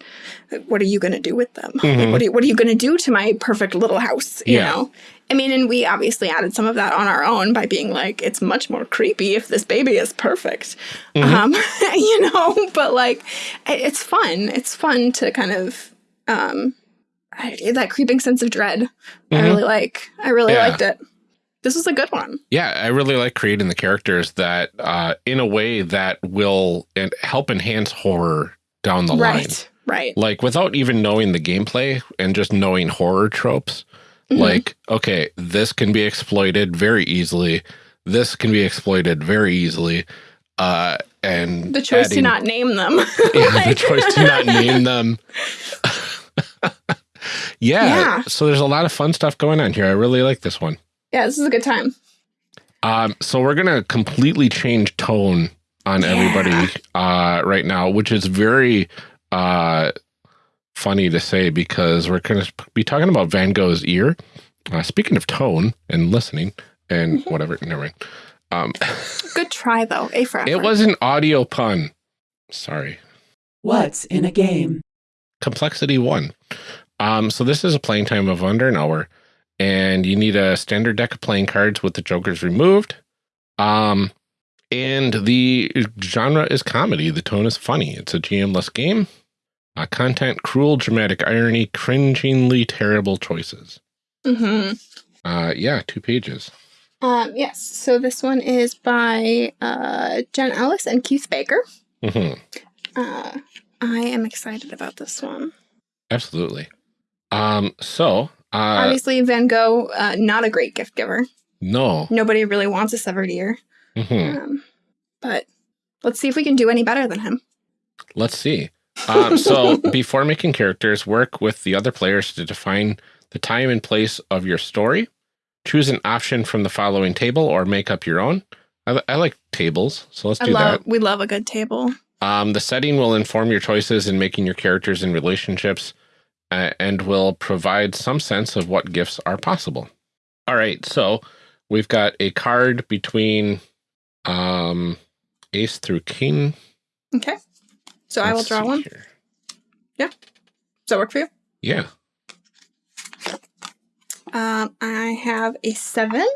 What are you going to do with them? Like, Mhm. what are you, what are you going to do to my perfect little house? You Yeah. know. I mean, and we obviously added some of that on our own by being like, it's much more creepy if this baby is perfect. Mhm. Um, you know, but like, it's fun. It's fun to kind of, um, I, that creeping sense of dread. I Mhm. really like. I really Yeah. liked it. This was a good one. Yeah, I really like creating the characters that, uh, in a way that will help enhance horror down the line. right. Right. Like without even knowing the gameplay and just knowing horror tropes. Mhm. Like, okay, this can be exploited very easily. This can be exploited very easily. Uh, and the choice to not name them. yeah, the choice to not name them. yeah, Yeah. So there's a lot of fun stuff going on here. I really like this one. yeah, this is a good time. Um, so we're gonna completely change tone on Yeah. everybody uh, right now, which is very uh, funny to say because we're gonna be talking about Van Gogh's ear. Uh, speaking of tone and listening and Mm-hmm. whatever, never mind. Um, Good try though. A for effort. it was an audio pun. Sorry. What's in a game? complexity one. Um, so this is a playing time of under an hour, and you need a standard deck of playing cards with the jokers removed. Um, and the genre is comedy. The tone is funny. It's a GM-less game. Uh, content, cruel, dramatic irony, cringingly terrible choices. hmm Uh, yeah, two pages. Um, yes. So this one is by uh, Jen Ellis and Keith Baker. hmm Uh, I am excited about this one. Absolutely. Um, so, uh, Obviously, Van Gogh, uh, not a great gift giver. no. Nobody really wants a severed ear. Mhm. Um, but let's see if we can do any better than him. Let's see. Um, so before making characters, work with the other players to define the time and place of your story. Choose an option from the following table or make up your own. I, I like tables, so let's I do love. that. We love a good table. Um, the setting will inform your choices in making your characters and relationships uh, and will provide some sense of what gifts are possible. All right, so we've got a card between um, ace through king. Okay. So I will draw one. here. Does that work for you? Yeah. Um, I have a seven.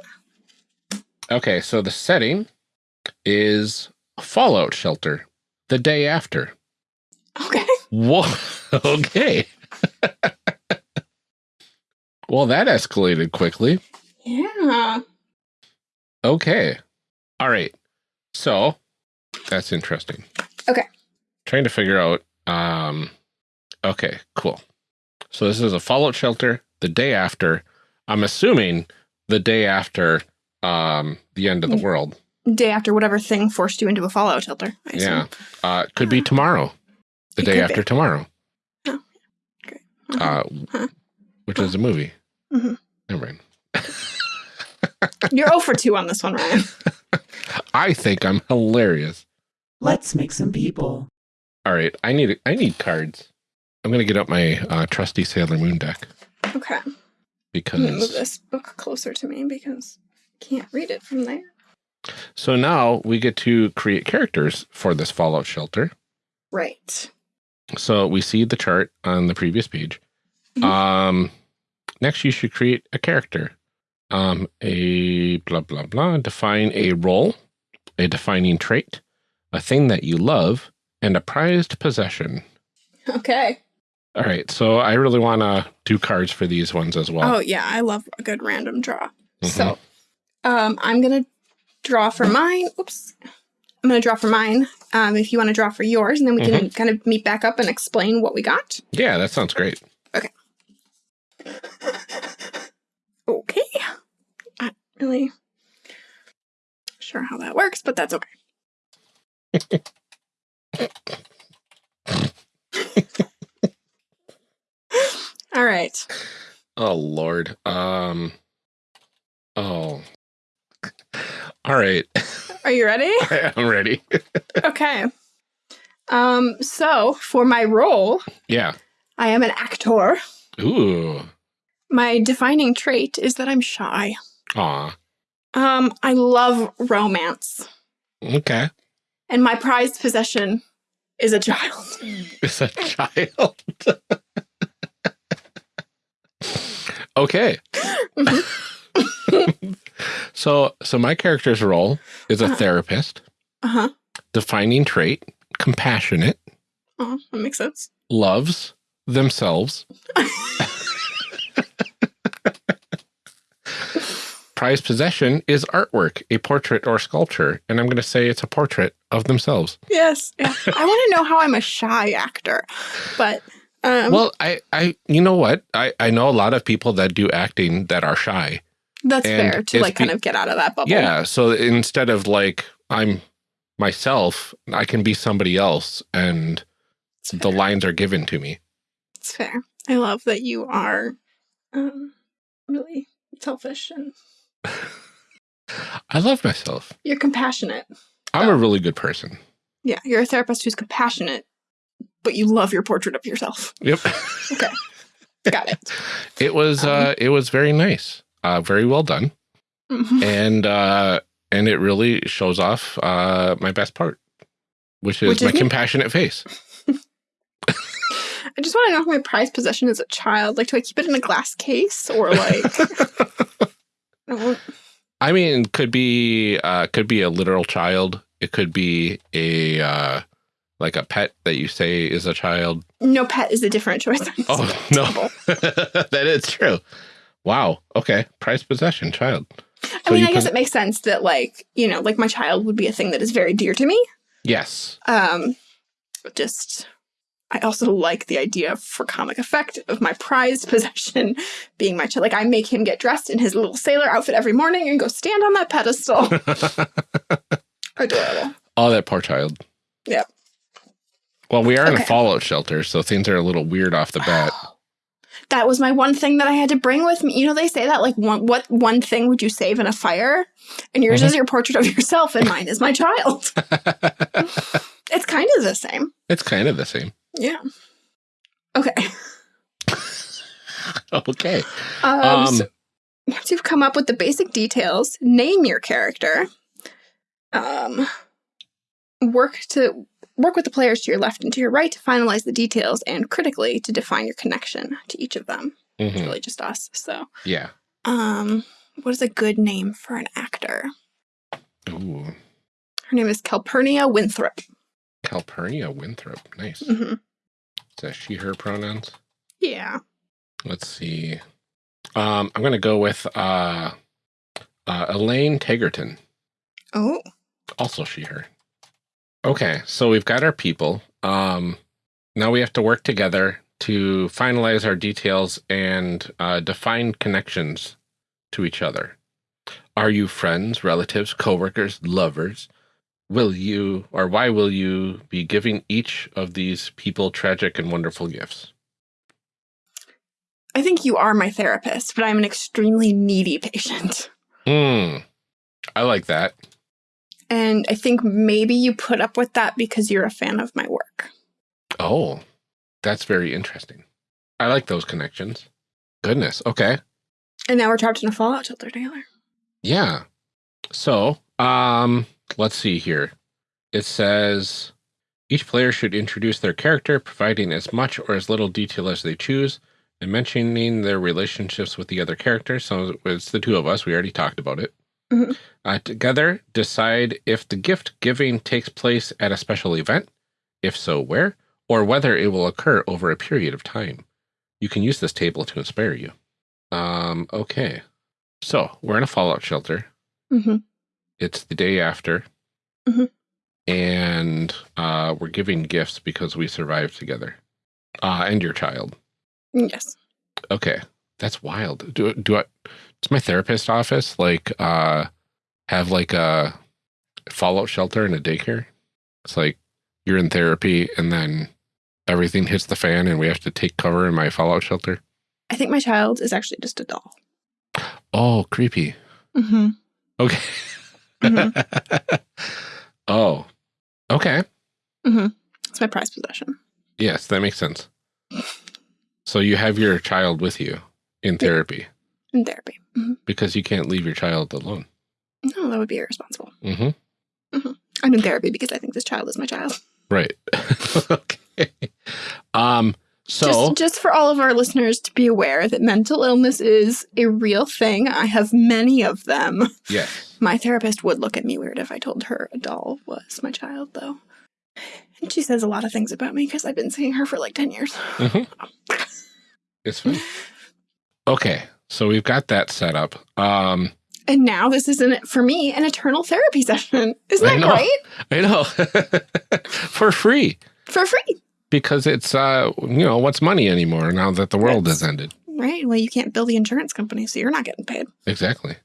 Okay, so the setting is Fallout Shelter the day after. Okay. Whoa. Okay. well, that escalated quickly. Yeah. Okay. All right. So that's interesting. Okay. Trying to figure out. Um, okay, cool. So this is a Fallout Shelter the day after. I'm assuming the day after um, the end of the Mm. world. Day after whatever thing forced you into a fallout shelter. I assume. Yeah. Uh, could be tomorrow, the It day after be. tomorrow, Uh-huh. uh, Huh. which is a movie. Mhm. Never mind. You're 0 for 2 on this one, Ryan. I think I'm hilarious. Let's make some people. All right, I need I need cards. I'm gonna get up my uh, trusty Sailor Moon deck Okay. I'm move because this book closer to me because I can't read it from there. so now we get to create characters for this Fallout shelter. Right. So we see the chart on the previous page. Mhm. Um, next, you should create a character. Um, a blah blah blah. Define a role, a defining trait, a thing that you love, and a prized possession. Okay. All right. So I really want to do cards for these ones as well. Oh yeah, I love a good random draw. Mhm. So, um, I'm gonna draw for mine. Oops. I'm gonna draw for mine. Um, if you want to draw for yours, and then we can kind of meet back up and explain what we got. Yeah, that sounds great. Okay. Okay. Not really sure how that works, but that's okay. All right. Oh Lord. Um. Oh. All right. Are you ready? I'm ready. okay. Um, so for my role, yeah. I am an actor. Ooh. My defining trait is that I'm shy. Aw. Um, I love romance. Okay. And my prized possession is a child. It's a child. okay. so so my character's role is a Uh-huh. therapist, Uh-huh. defining trait, compassionate, Oh, that makes sense. loves themselves. Prized possession is artwork, a portrait or sculpture, and I'm going to say it's a portrait of themselves. Yes. Yeah. I want to know how I'm a shy actor. But um well, I, I, you know what? I, I know a lot of people that do acting that are shy. that's and fair to like kind of get out of that bubble. Yeah. So instead of like I'm myself, I can be somebody else, and the lines are given to me. It's fair. I love that you are um really selfish and I love myself. you're compassionate. I'm a really good person. Yeah, you're a therapist who's compassionate, but you love your portrait of yourself. Yep. Okay. Got it. it was Um, uh it was very nice. Uh very well done. Mhm. And uh and it really shows off uh my best part, which is Which is my compassionate face. I just want to know if my prized possession is a child. Like, do I keep it in a glass case or like? I mean, could be uh could be a literal child. It could be a uh like a pet that you say is a child. no pet is a different choice. Oh no. that is true. Wow. Okay. Prized possession, child. I mean, I guess it makes sense that like you know, like my child would be a thing that is very dear to me. Yes. Um, just I also like the idea for comic effect of my prized possession being my child. Like I make him get dressed in his little sailor outfit every morning and go stand on that pedestal. Adorable. oh, that poor child. Yep. Well, we are in a fallout shelter, so things are a little weird off the bat. That was my one thing that I had to bring with me. You know, they say that like one what one thing would you save in a fire? And yours Mhm. is your portrait of yourself, and mine is my child. It's kind of the same. it's kind of the same. Yeah. Okay. Okay. Um, Um, so once you've come up with the basic details, name your character. Um, work to work with the players to your left and to your right to finalize the details, and critically to define your connection to each of them. It's mhm, really just us. So, Yeah. um, what is a good name for an actor? Ooh. Her name is Calpurnia Winthrop. Calpurnia Winthrop. Nice. hmm Is that she, her pronouns? Yeah. Let's see. Um, I'm going to go with uh, uh, Elaine Tagerton. Oh. Also she, her. Okay, so we've got our people. Um, now we have to work together to finalize our details and uh, define connections to each other. Are you friends, relatives, coworkers, lovers? Will you, or why will you be giving each of these people tragic and wonderful gifts? I think you are my therapist, but I'm an extremely needy patient. Hmm. I like that. And I think maybe you put up with that because you're a fan of my work. Oh, that's very interesting. I like those connections. Goodness. Okay. And now we're trapped in a fallout shelter together. Yeah. So, um, let's see here. It says each player should introduce their character, providing as much or as little detail as they choose, and mentioning their relationships with the other characters. So it's the two of us. We already talked about it. Mhm. Uh, together, decide if the gift giving takes place at a special event, if so, where, or whether it will occur over a period of time. You can use this table to inspire you. Um, okay. So we're in a fallout shelter. Mm-hmm. It's the day after. Mhm. And uh, we're giving gifts because we survived together. Uh, and your child. Yes. Okay. That's wild. Do do I does my therapist office like uh have like a fallout shelter and a daycare? It's like you're in therapy and then everything hits the fan and we have to take cover in my fallout shelter. I think my child is actually just a doll. Oh, creepy. Mm-hmm. Okay. oh. Okay. It's my prized possession. Yes, that makes sense. So you have your child with you in therapy In therapy. hmm because you can't leave your child alone. No, that would be irresponsible. hmm I'm in therapy because I think this child is my child. Right. okay. Um, so just, just for all of our listeners to be aware that mental illness is a real thing. I have many of them. yes. My therapist would look at me weird if I told her a doll was my child, though. And she says a lot of things about me because I've been seeing her for like 10 years. Mhm. It's fine. Okay. So we've got that set up. Um, And now this is an, for me an eternal therapy session. Isn't I that know. great? I know for free For free. Because it's, uh, you know, what's money anymore now that the world Yes. has ended. Right. Well, you can't bill the insurance company, so you're not getting paid. Exactly.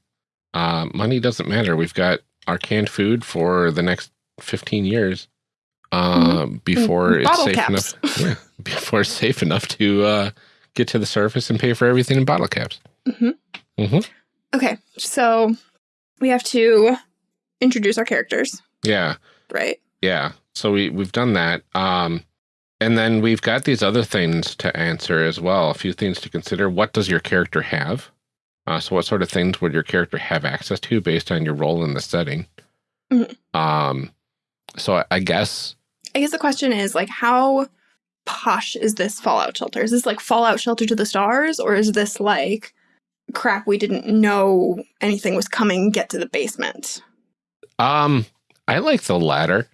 Uh, money doesn't matter. We've got our canned food for the next 15 years uh, before And it's safe caps. enough. Yeah, before it's safe enough to uh, get to the surface and pay for everything in bottle caps. Mhm. Mhm. Okay. So we have to introduce our characters, Yeah, right? yeah. So we we've done that. Um, and then we've got these other things to answer as well. A few things to consider. What does your character have? Uh, so what sort of things would your character have access to based on your role in the setting? Mhm. Um, so I, I guess I guess the question is like, how posh is this Fallout shelter? Is this like Fallout shelter to the stars, or is this like crap? We didn't know anything was coming. Get to the basement. Um, I like the latter.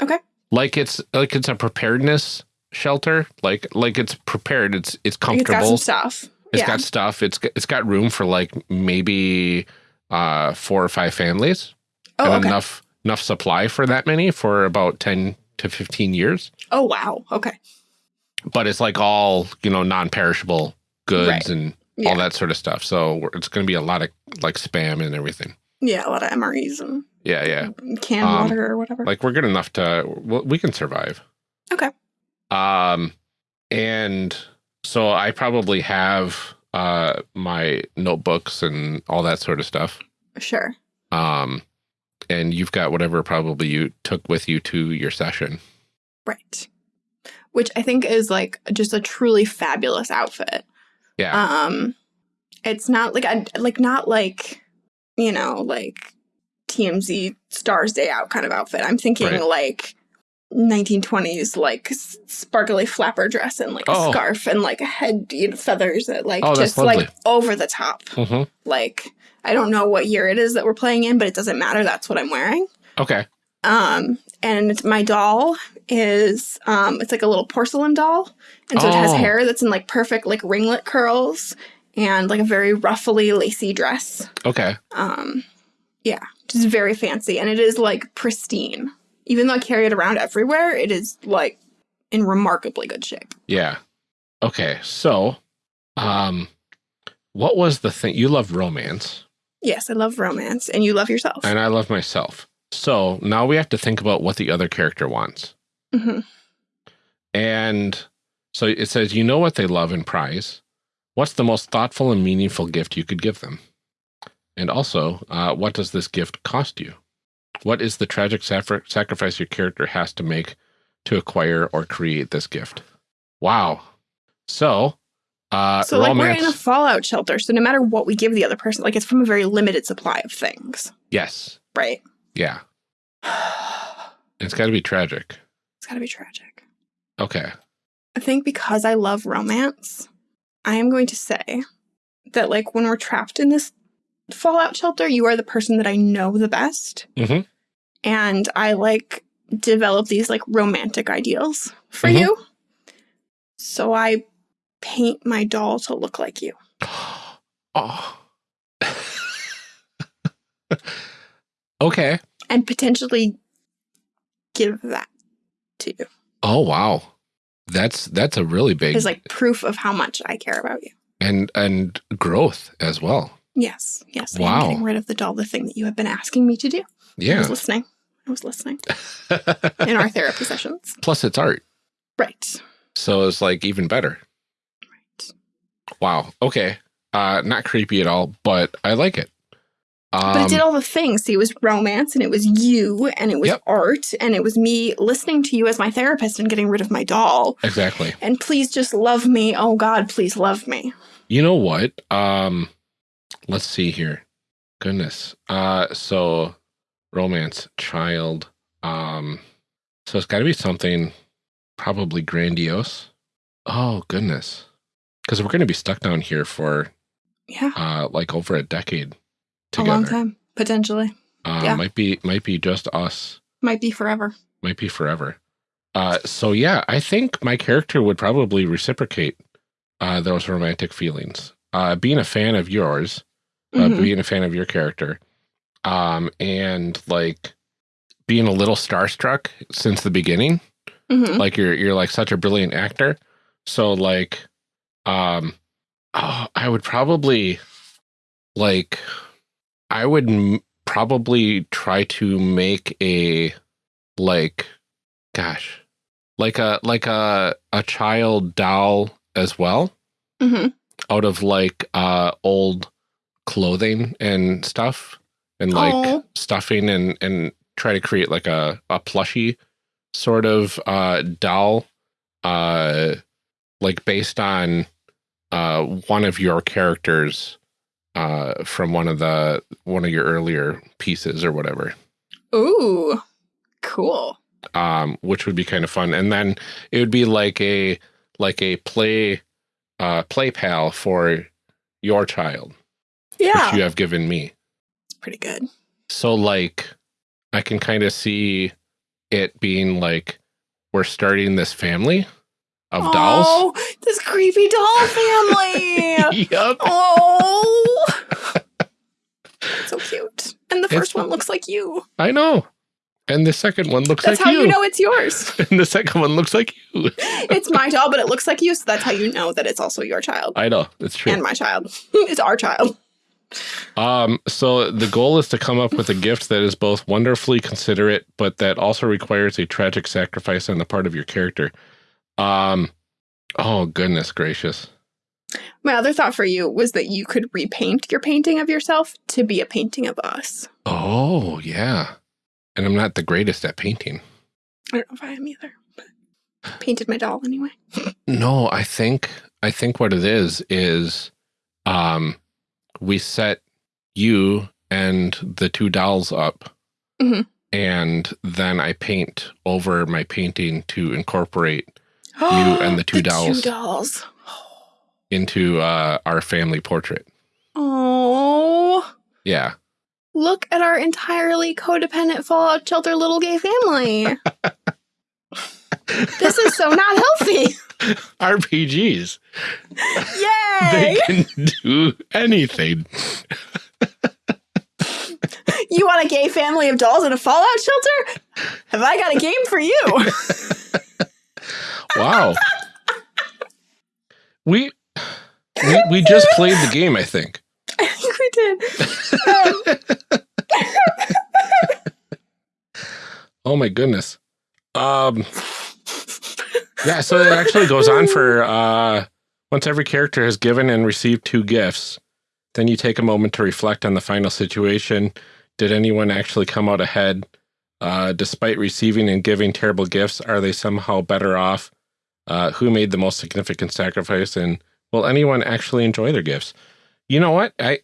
Okay. Like it's like it's a preparedness shelter. Like like it's prepared. It's it's comfortable. It's got stuff. It's yeah. got stuff. It's got- it's got room for like maybe uh four or five families oh, and okay. enough enough supply for that many for about ten to fifteen years. Oh, wow. Okay. But it's like all you know non-perishable goods Right. and Yeah. all that sort of stuff. So it's going to be a lot of like spam and everything. Yeah, a lot of MREs and Yeah, yeah. canned Um, water or whatever. like we're good enough to we can survive Okay. um and so i probably have uh my notebooks and all that sort of stuff sure. um and you've got whatever probably you took with you to your session Right. Which I think is like just a truly fabulous outfit. yeah Um, it's not like a like not like you know like TMZ Stars Day Out kind of outfit. I'm thinking Right. like 1920s like sparkly flapper dress and like a Oh. scarf and like a head you know, feathers that like Oh, just like over the top. hmm Like I don't know what year it is that we're playing in, but it doesn't matter. That's what I'm wearing. okay Um, and my doll is um, it's like a little porcelain doll, and so it has Oh. hair that's in like perfect like ringlet curls and like a very ruffly lacy dress. okay Um, yeah, just very fancy, and it is like pristine. Even though I carry it around everywhere, it is like in remarkably good shape. yeah okay so um what was the thing you love romance Yes, I love romance, and you love yourself. and i love myself so now we have to think about what the other character wants Mhm. And so it says, you know what they love and prize. What's the most thoughtful and meaningful gift you could give them? And also, uh, what does this gift cost you? What is the tragic sacrifice your character has to make to acquire or create this gift? Wow. So, uh, so like we're in a fallout shelter, so no matter what we give the other person, like it's from a very limited supply of things, yes. right? Yeah. it's It's got to be tragic. It's got to be tragic. Okay. I think because I love romance, I am going to say that like when we're trapped in this fallout shelter, you are the person that I know the best. Mhm. And I like develop these like romantic ideals for Mhm. you. So I paint my doll to look like you. Oh. okay. and potentially give that to you Oh wow. That's that's a really big as like proof of how much I care about you. and and growth as well. Yes, yes. I am Wow. getting rid of the doll, the thing that you have been asking me to do. Yeah. I was listening. I was listening in our therapy sessions. Plus it's art. Right. So it's like even better. Right. Wow. Okay. Uh not creepy at all, but I like it. Um, But it did all the things. See, it was romance and it was you and it was Yep. art and it was me listening to you as my therapist and getting rid of my doll. exactly. And please just love me. Oh God, please love me. You know what? Um let's see here. Goodness. Uh so romance child um so it's got to be something probably grandiose. Oh goodness. Cuz we're going to be stuck down here for Yeah. uh like over a decade A long time. Potentially. Uh Yeah. might be might be just us. Might be forever. Might be forever. Uh so yeah, I think my character would probably reciprocate uh those romantic feelings. Uh being a fan of yours, uh, Mhm. being a fan of your character, um, and like being a little starstruck since the beginning. Mhm. Like you're you're like such a brilliant actor, so like, um, oh, I would probably like, I would m probably try to make a like, gosh, like a like a a child doll as well Mhm. out of like uh old clothing and stuff and like Aw. stuffing and and try to create like a a plushy sort of uh doll uh like based on uh one of your characters uh from one of the one of your earlier pieces or whatever Ooh, cool. um which would be kind of fun and then it would be like a like a play uh play pal for your child Yeah, which you have given me it's pretty good. so like i can kind of see it being like we're starting this family of oh, dolls Oh, this creepy doll family. yep oh, so cute. And the It's- first one looks like you. i know and the second one looks That's like you. That's how you, you know it's yours. and the second one looks like you it's my doll, but it looks like you, so that's how you know that it's also your child i know it's true and my child. it's our child. Um, so the goal is to come up with a gift that is both wonderfully considerate, but that also requires a tragic sacrifice on the part of your character. Um, oh goodness gracious. My other thought for you was that you could repaint your painting of yourself to be a painting of us. Oh yeah. And I'm not the greatest at painting. I don't know if I am either, but painted my doll anyway. No, I think I think what it is is um we set you and the two dolls up Mhm. and then I paint over my painting to incorporate you and the two dolls. Two dolls. into uh our family portrait. Oh, Yeah. look at our entirely codependent Fallout Shelter little gay family. this is so not healthy. RPGs. Yay! They can do anything. You want a gay family of dolls in a Fallout shelter? Have I got a game for you? Wow. we we we just played the game, I think. I think we did. Um, Oh my goodness. Um Yeah, so it actually goes on for uh once every character has given and received two gifts, then you take a moment to reflect on the final situation, Did anyone actually come out ahead? Uh, despite receiving and giving terrible gifts, are they somehow better off? Uh, who made the most significant sacrifice? And will anyone actually enjoy their gifts? You know what? I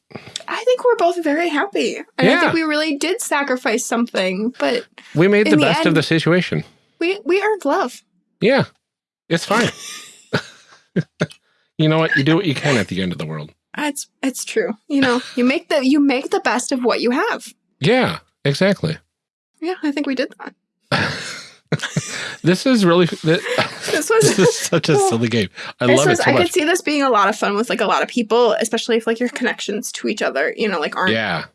I think we're both very happy. And I think we really did sacrifice something, but we made the In the best of the situation. We we earned love. Yeah, it's fine. you know what? You do what you can at the end of the world. It's it's true. You know, you make the you make the best of what you have. Yeah, exactly. Yeah, I think we did that. this is really this, This was this is such a silly game. I love was it so I could see this being a lot of fun with like a lot of people, especially if like your connections to each other, you know, like aren't Yeah.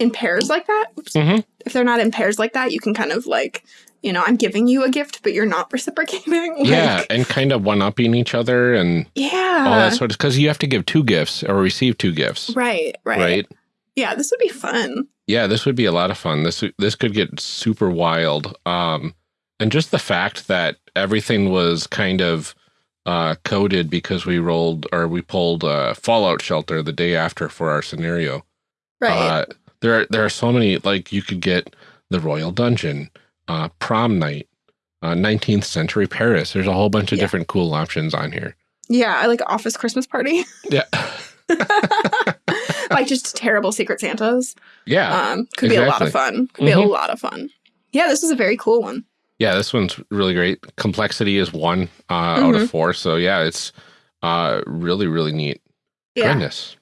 In pairs like that. Oops. Mhm. If they're not in pairs like that, you can kind of like, you know, I'm giving you a gift, but you're not reciprocating. Like, Yeah, and kind of one upping each other and Yeah. all that sort of because you have to give two gifts or receive two gifts, right, right. right? Yeah, this would be fun. Yeah, this would be a lot of fun. This this could get super wild. Um, and just the fact that everything was kind of uh, coded because we rolled or we pulled uh, Fallout Shelter the day after for our scenario. Right. Uh, there, are, there are so many. Like you could get the Royal Dungeon, uh, Prom Night, uh, 19th Century Paris. There's a whole bunch of Yeah. different cool options on here. yeah, I like office Christmas party. Yeah, like just terrible secret Santas. yeah, Um, could be a lot of fun. Could be a Mhm. lot of fun. Yeah, this is a very cool one. yeah. This one's really great. Complexity is one uh, out Mm-hmm. of four. So yeah, it's uh, really, really neat. Yeah. Goodness.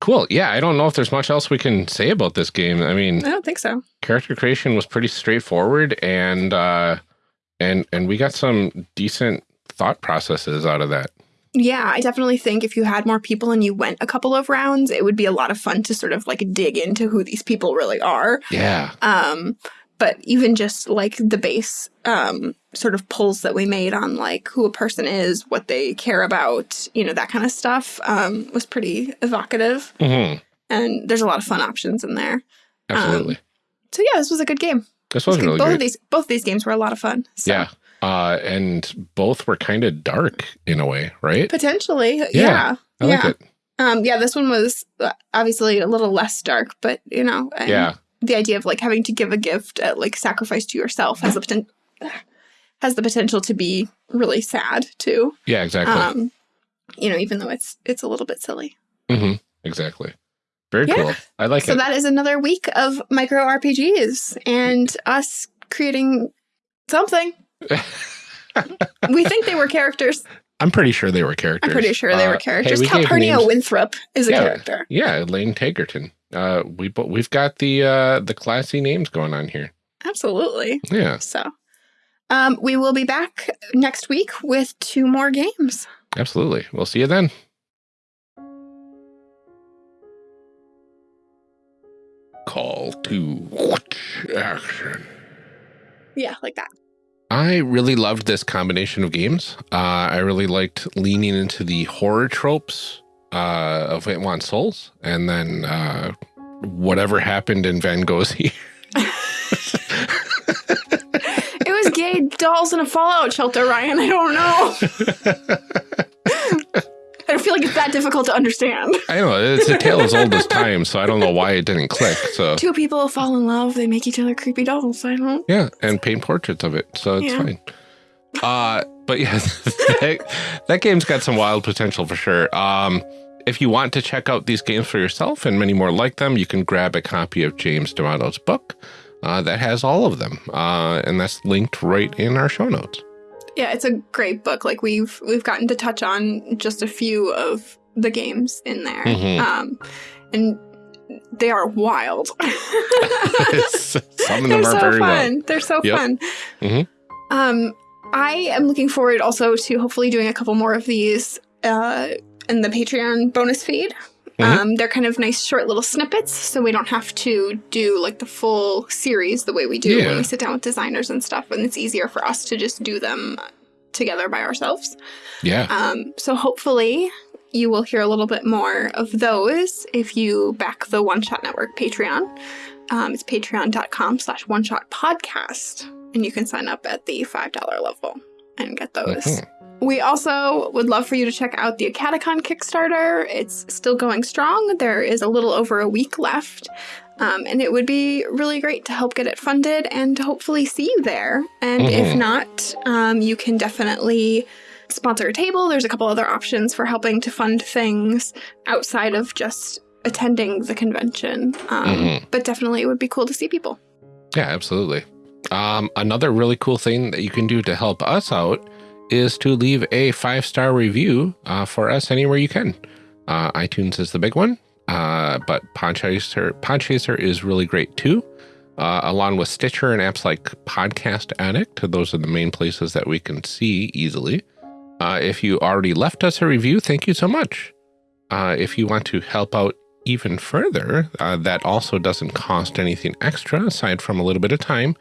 Cool. Yeah, I don't know if there's much else we can say about this game. I mean, I don't think so. character creation was pretty straightforward and uh and and we got some decent thought processes out of that. Yeah, I definitely think if you had more people and you went a couple of rounds, it would be a lot of fun to sort of like dig into who these people really are. Yeah. Um, but even just like the base um, sort of pulls that we made on like who a person is, what they care about, you know, that kind of stuff um, was pretty evocative. hmm And there's a lot of fun options in there. Absolutely. So yeah, this was a good game. this was was good. really both of these both of these games were a lot of fun. So Yeah. Uh and both were kind of dark in a way, right? Potentially, yeah. I like yeah. it. Um, yeah, this one was uh, obviously a little less dark, but you know, Yeah. the idea of like having to give a gift at like sacrifice to yourself has the potential has the potential to be really sad too. Yeah, exactly. Um, you know, even though it's it's a little bit silly. hmm Exactly. Very Yeah. cool. I like So it. So that is another week of micro RPGs and us creating something. we think they were characters. I'm pretty sure they were characters. I'm pretty sure they Uh, were hey, characters. we Calpurnia Winthrop is a Yeah. character. Yeah, Lane Tagerton. Uh we we've got the uh the classy names going on here. Absolutely. Yeah, So, um, we will be back next week with two more games. absolutely. We'll see you then. Call to action. Yeah, like that. I really loved this combination of games. Uh, I really liked leaning into the horror tropes uh, of It Want Souls, and then uh, whatever happened in Van Gogh's here. It was gay dolls in a fallout shelter, Ryan. I don't know. I don't feel like it's that difficult to understand. I know it's a tale as old as time, so I don't know why it didn't click. So Two people fall in love, they make each other creepy dolls. I don't. yeah, and paint portraits of it, so it's Yeah. fine. Uh, but yeah, that, that game's got some wild potential for sure. Um, if you want to check out these games for yourself and many more like them, you can grab a copy of James D'Amato's book uh, that has all of them, uh, and that's linked right in our show notes. Yeah, it's a great book. Like we've we've gotten to touch on just a few of the games in there, Mhm. um, and they are wild. Some of them They're are so very fun. They're so Yep. fun. Mhm. Um, I am looking forward also to hopefully doing a couple more of these uh, in the Patreon bonus feed. Mhm. Um, they're kind of nice short little snippets, so we don't have to do like the full series the way we do Yeah. when we sit down with designers and stuff, and it's easier for us to just do them together by ourselves. Yeah, Um, so hopefully you will hear a little bit more of those if you back the One Shot Network Patreon. Um, it's patreon.com slash one shot podcast. And you can sign up at the $5 level and get those. Mhm. We also would love for you to check out the AcadeCon Kickstarter. It's still going strong. There is a little over a week left. Um, and it would be really great to help get it funded and to hopefully see you there. And if Mhm. not, um, you can definitely sponsor a table. There's a couple other options for helping to fund things outside of just attending the convention. Um, Mhm. But definitely, it would be cool to see people. Yeah, absolutely. Um, another really cool thing that you can do to help us out is to leave a five star review uh, for us anywhere you can. Uh, iTunes is the big one, uh, but Podchaser, Podchaser is really great too, uh, along with Stitcher and apps like Podcast Addict. Those are the main places that we can see easily. Uh, if you already left us a review, thank you so much. Uh, if you want to help out even further, that also doesn't cost anything extra aside from a little bit of time,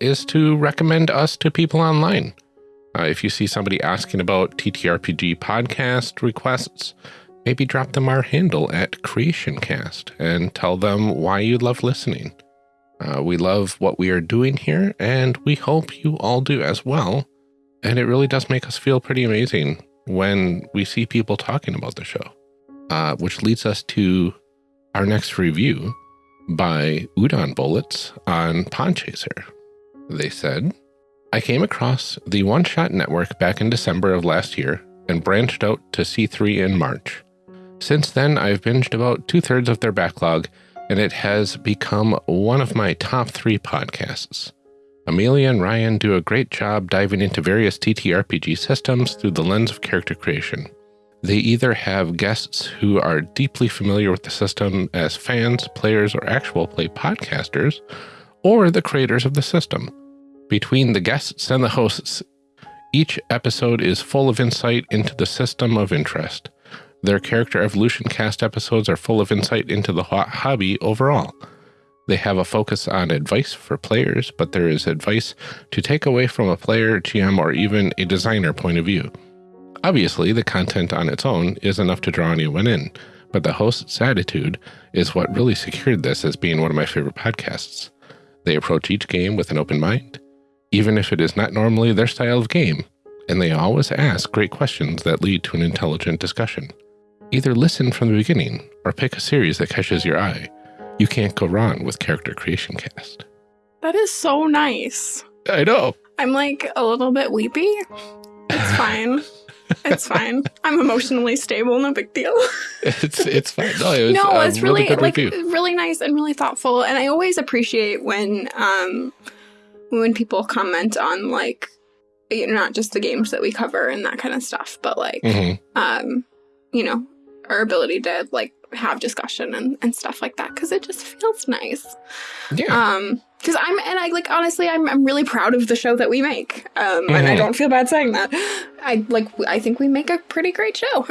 is to recommend us to people online. Uh, if you see somebody asking about TTRPG podcast requests, maybe drop them our handle at CreationCast and tell them why you love listening. Uh, we love what we are doing here, and we hope you all do as well. And it really does make us feel pretty amazing when we see people talking about the show uh, which leads us to our next review by Udon Bullets on Podchaser. They said, I came across the One Shot Network back in December of last year and branched out to C3 in March. Since then, I've binged about two thirds of their backlog, and it has become one of my top three podcasts. Amelia and Ryan do a great job diving into various TTRPG systems through the lens of character creation. They either have guests who are deeply familiar with the system as fans, players, or actual play podcasters, or the creators of the system. Between the guests and the hosts, each episode is full of insight into the system of interest. Their character evolution cast episodes are full of insight into the hobby overall. They have a focus on advice for players, but there is advice to take away from a player, GM, or even a designer point of view. Obviously, the content on its own is enough to draw anyone in, but the host's attitude is what really secured this as being one of my favorite podcasts. They approach each game with an open mind, even if it is not normally their style of game, and they always ask great questions that lead to an intelligent discussion. Either listen from the beginning or pick a series that catches your eye. You can't go wrong with Character Creation Cast. That is so nice. I know. I'm like a little bit weepy. It's fine. it's fine. I'm emotionally stable, no big deal. It's it's fine. No, it was no, it's really, good like review. really nice and really thoughtful. And I always appreciate when um when people comment on like you know, not just the games that we cover and that kind of stuff, but like Mhm. um, you know, our ability to like have discussion and, and stuff like that because it just feels nice. Yeah. Um, because I'm and I like honestly, I'm I'm really proud of the show that we make. Um, and I Mhm. don't feel bad saying that. I like I think we make a pretty great show.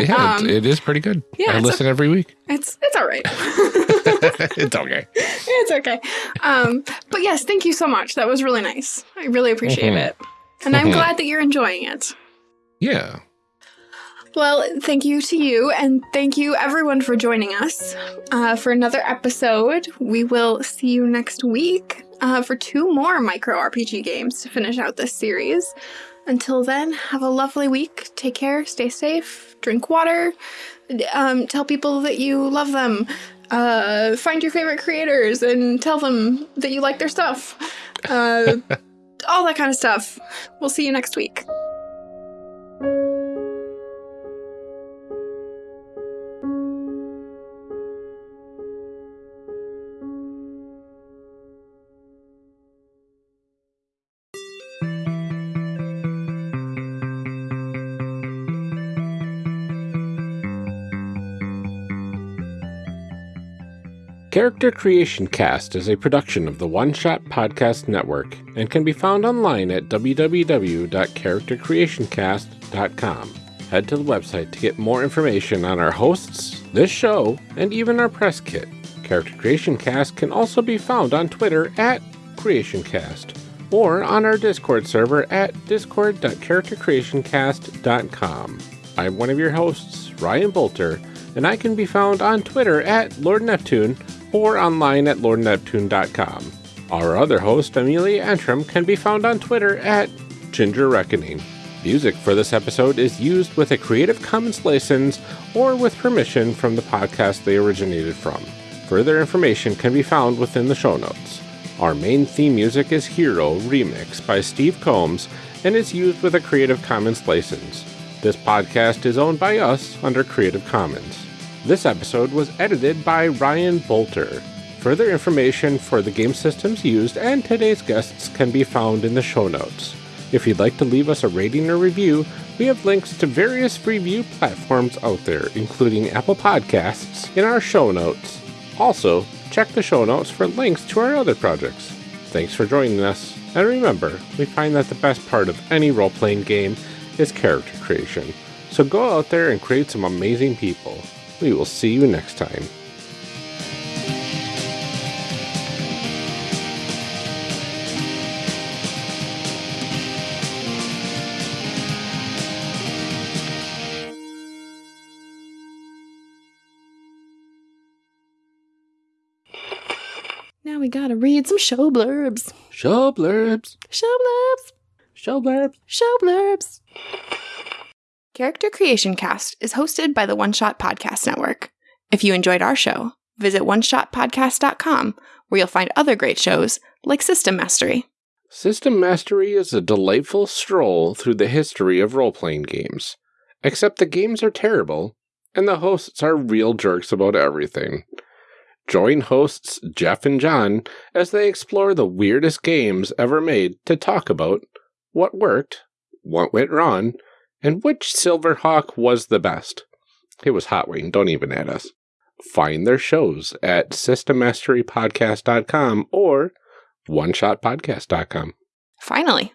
yeah, um, it, it is pretty good. yeah, I it's a- listen every week. it's it's all right. it's okay. it's okay. Um, but yes, thank you so much. That was really nice. I really appreciate Mhm. it. And I'm Mhm. glad that you're enjoying it. Yeah. Well, thank you to you, and thank you everyone for joining us uh, for another episode. We will see you next week uh, for two more micro RPG games to finish out this series. Until then, have a lovely week. Take care, stay safe, drink water, um, tell people that you love them, uh, find your favorite creators and tell them that you like their stuff. Uh, all that kind of stuff. We'll see you next week. Character Creation Cast is a production of the One Shot Podcast Network and can be found online at www.charactercreationcast.com. Head to the website to get more information on our hosts, this show, and even our press kit. Character Creation Cast can also be found on Twitter at CreationCast or on our Discord server at discord.charactercreationcast.com. I'm one of your hosts, Ryan Boelter, and I can be found on Twitter at Lord Neptune or online at lordneptune.com. Our other host, Amelia Antrim, can be found on Twitter at Ginger Reckoning. Music for this episode is used with a Creative Commons license or with permission from the podcast they originated from. Further information can be found within the show notes. Our main theme music is Hero Remix by Steve Combs and is used with a Creative Commons license. This podcast is owned by us under Creative Commons. This episode was edited by Ryan Boelter. Further information for the game systems used and today's guests can be found in the show notes. If you'd like to leave us a rating or review, we have links to various review platforms out there, including Apple Podcasts, in our show notes. Also, check the show notes for links to our other projects. Thanks for joining us, and remember, we find that the best part of any role playing game is character creation. So go out there and create some amazing people. We will see you next time. Now we gotta read some show blurbs. Show blurbs. Show blurbs. Show blurbs. Show blurbs. Character Creation Cast is hosted by the One Shot Podcast Network. If you enjoyed our show, visit oneshotpodcast.com where you'll find other great shows like System Mastery. System Mastery is a delightful stroll through the history of role playing games. Except the games are terrible, and the hosts are real jerks about everything. Join hosts Jeff and John as they explore the weirdest games ever made to talk about what worked, what went wrong, and which Silverhawk was the best. It was Hot Wing, don't even add us. Find their shows at systemmasterypodcast.com or oneshotpodcast.com. Finally,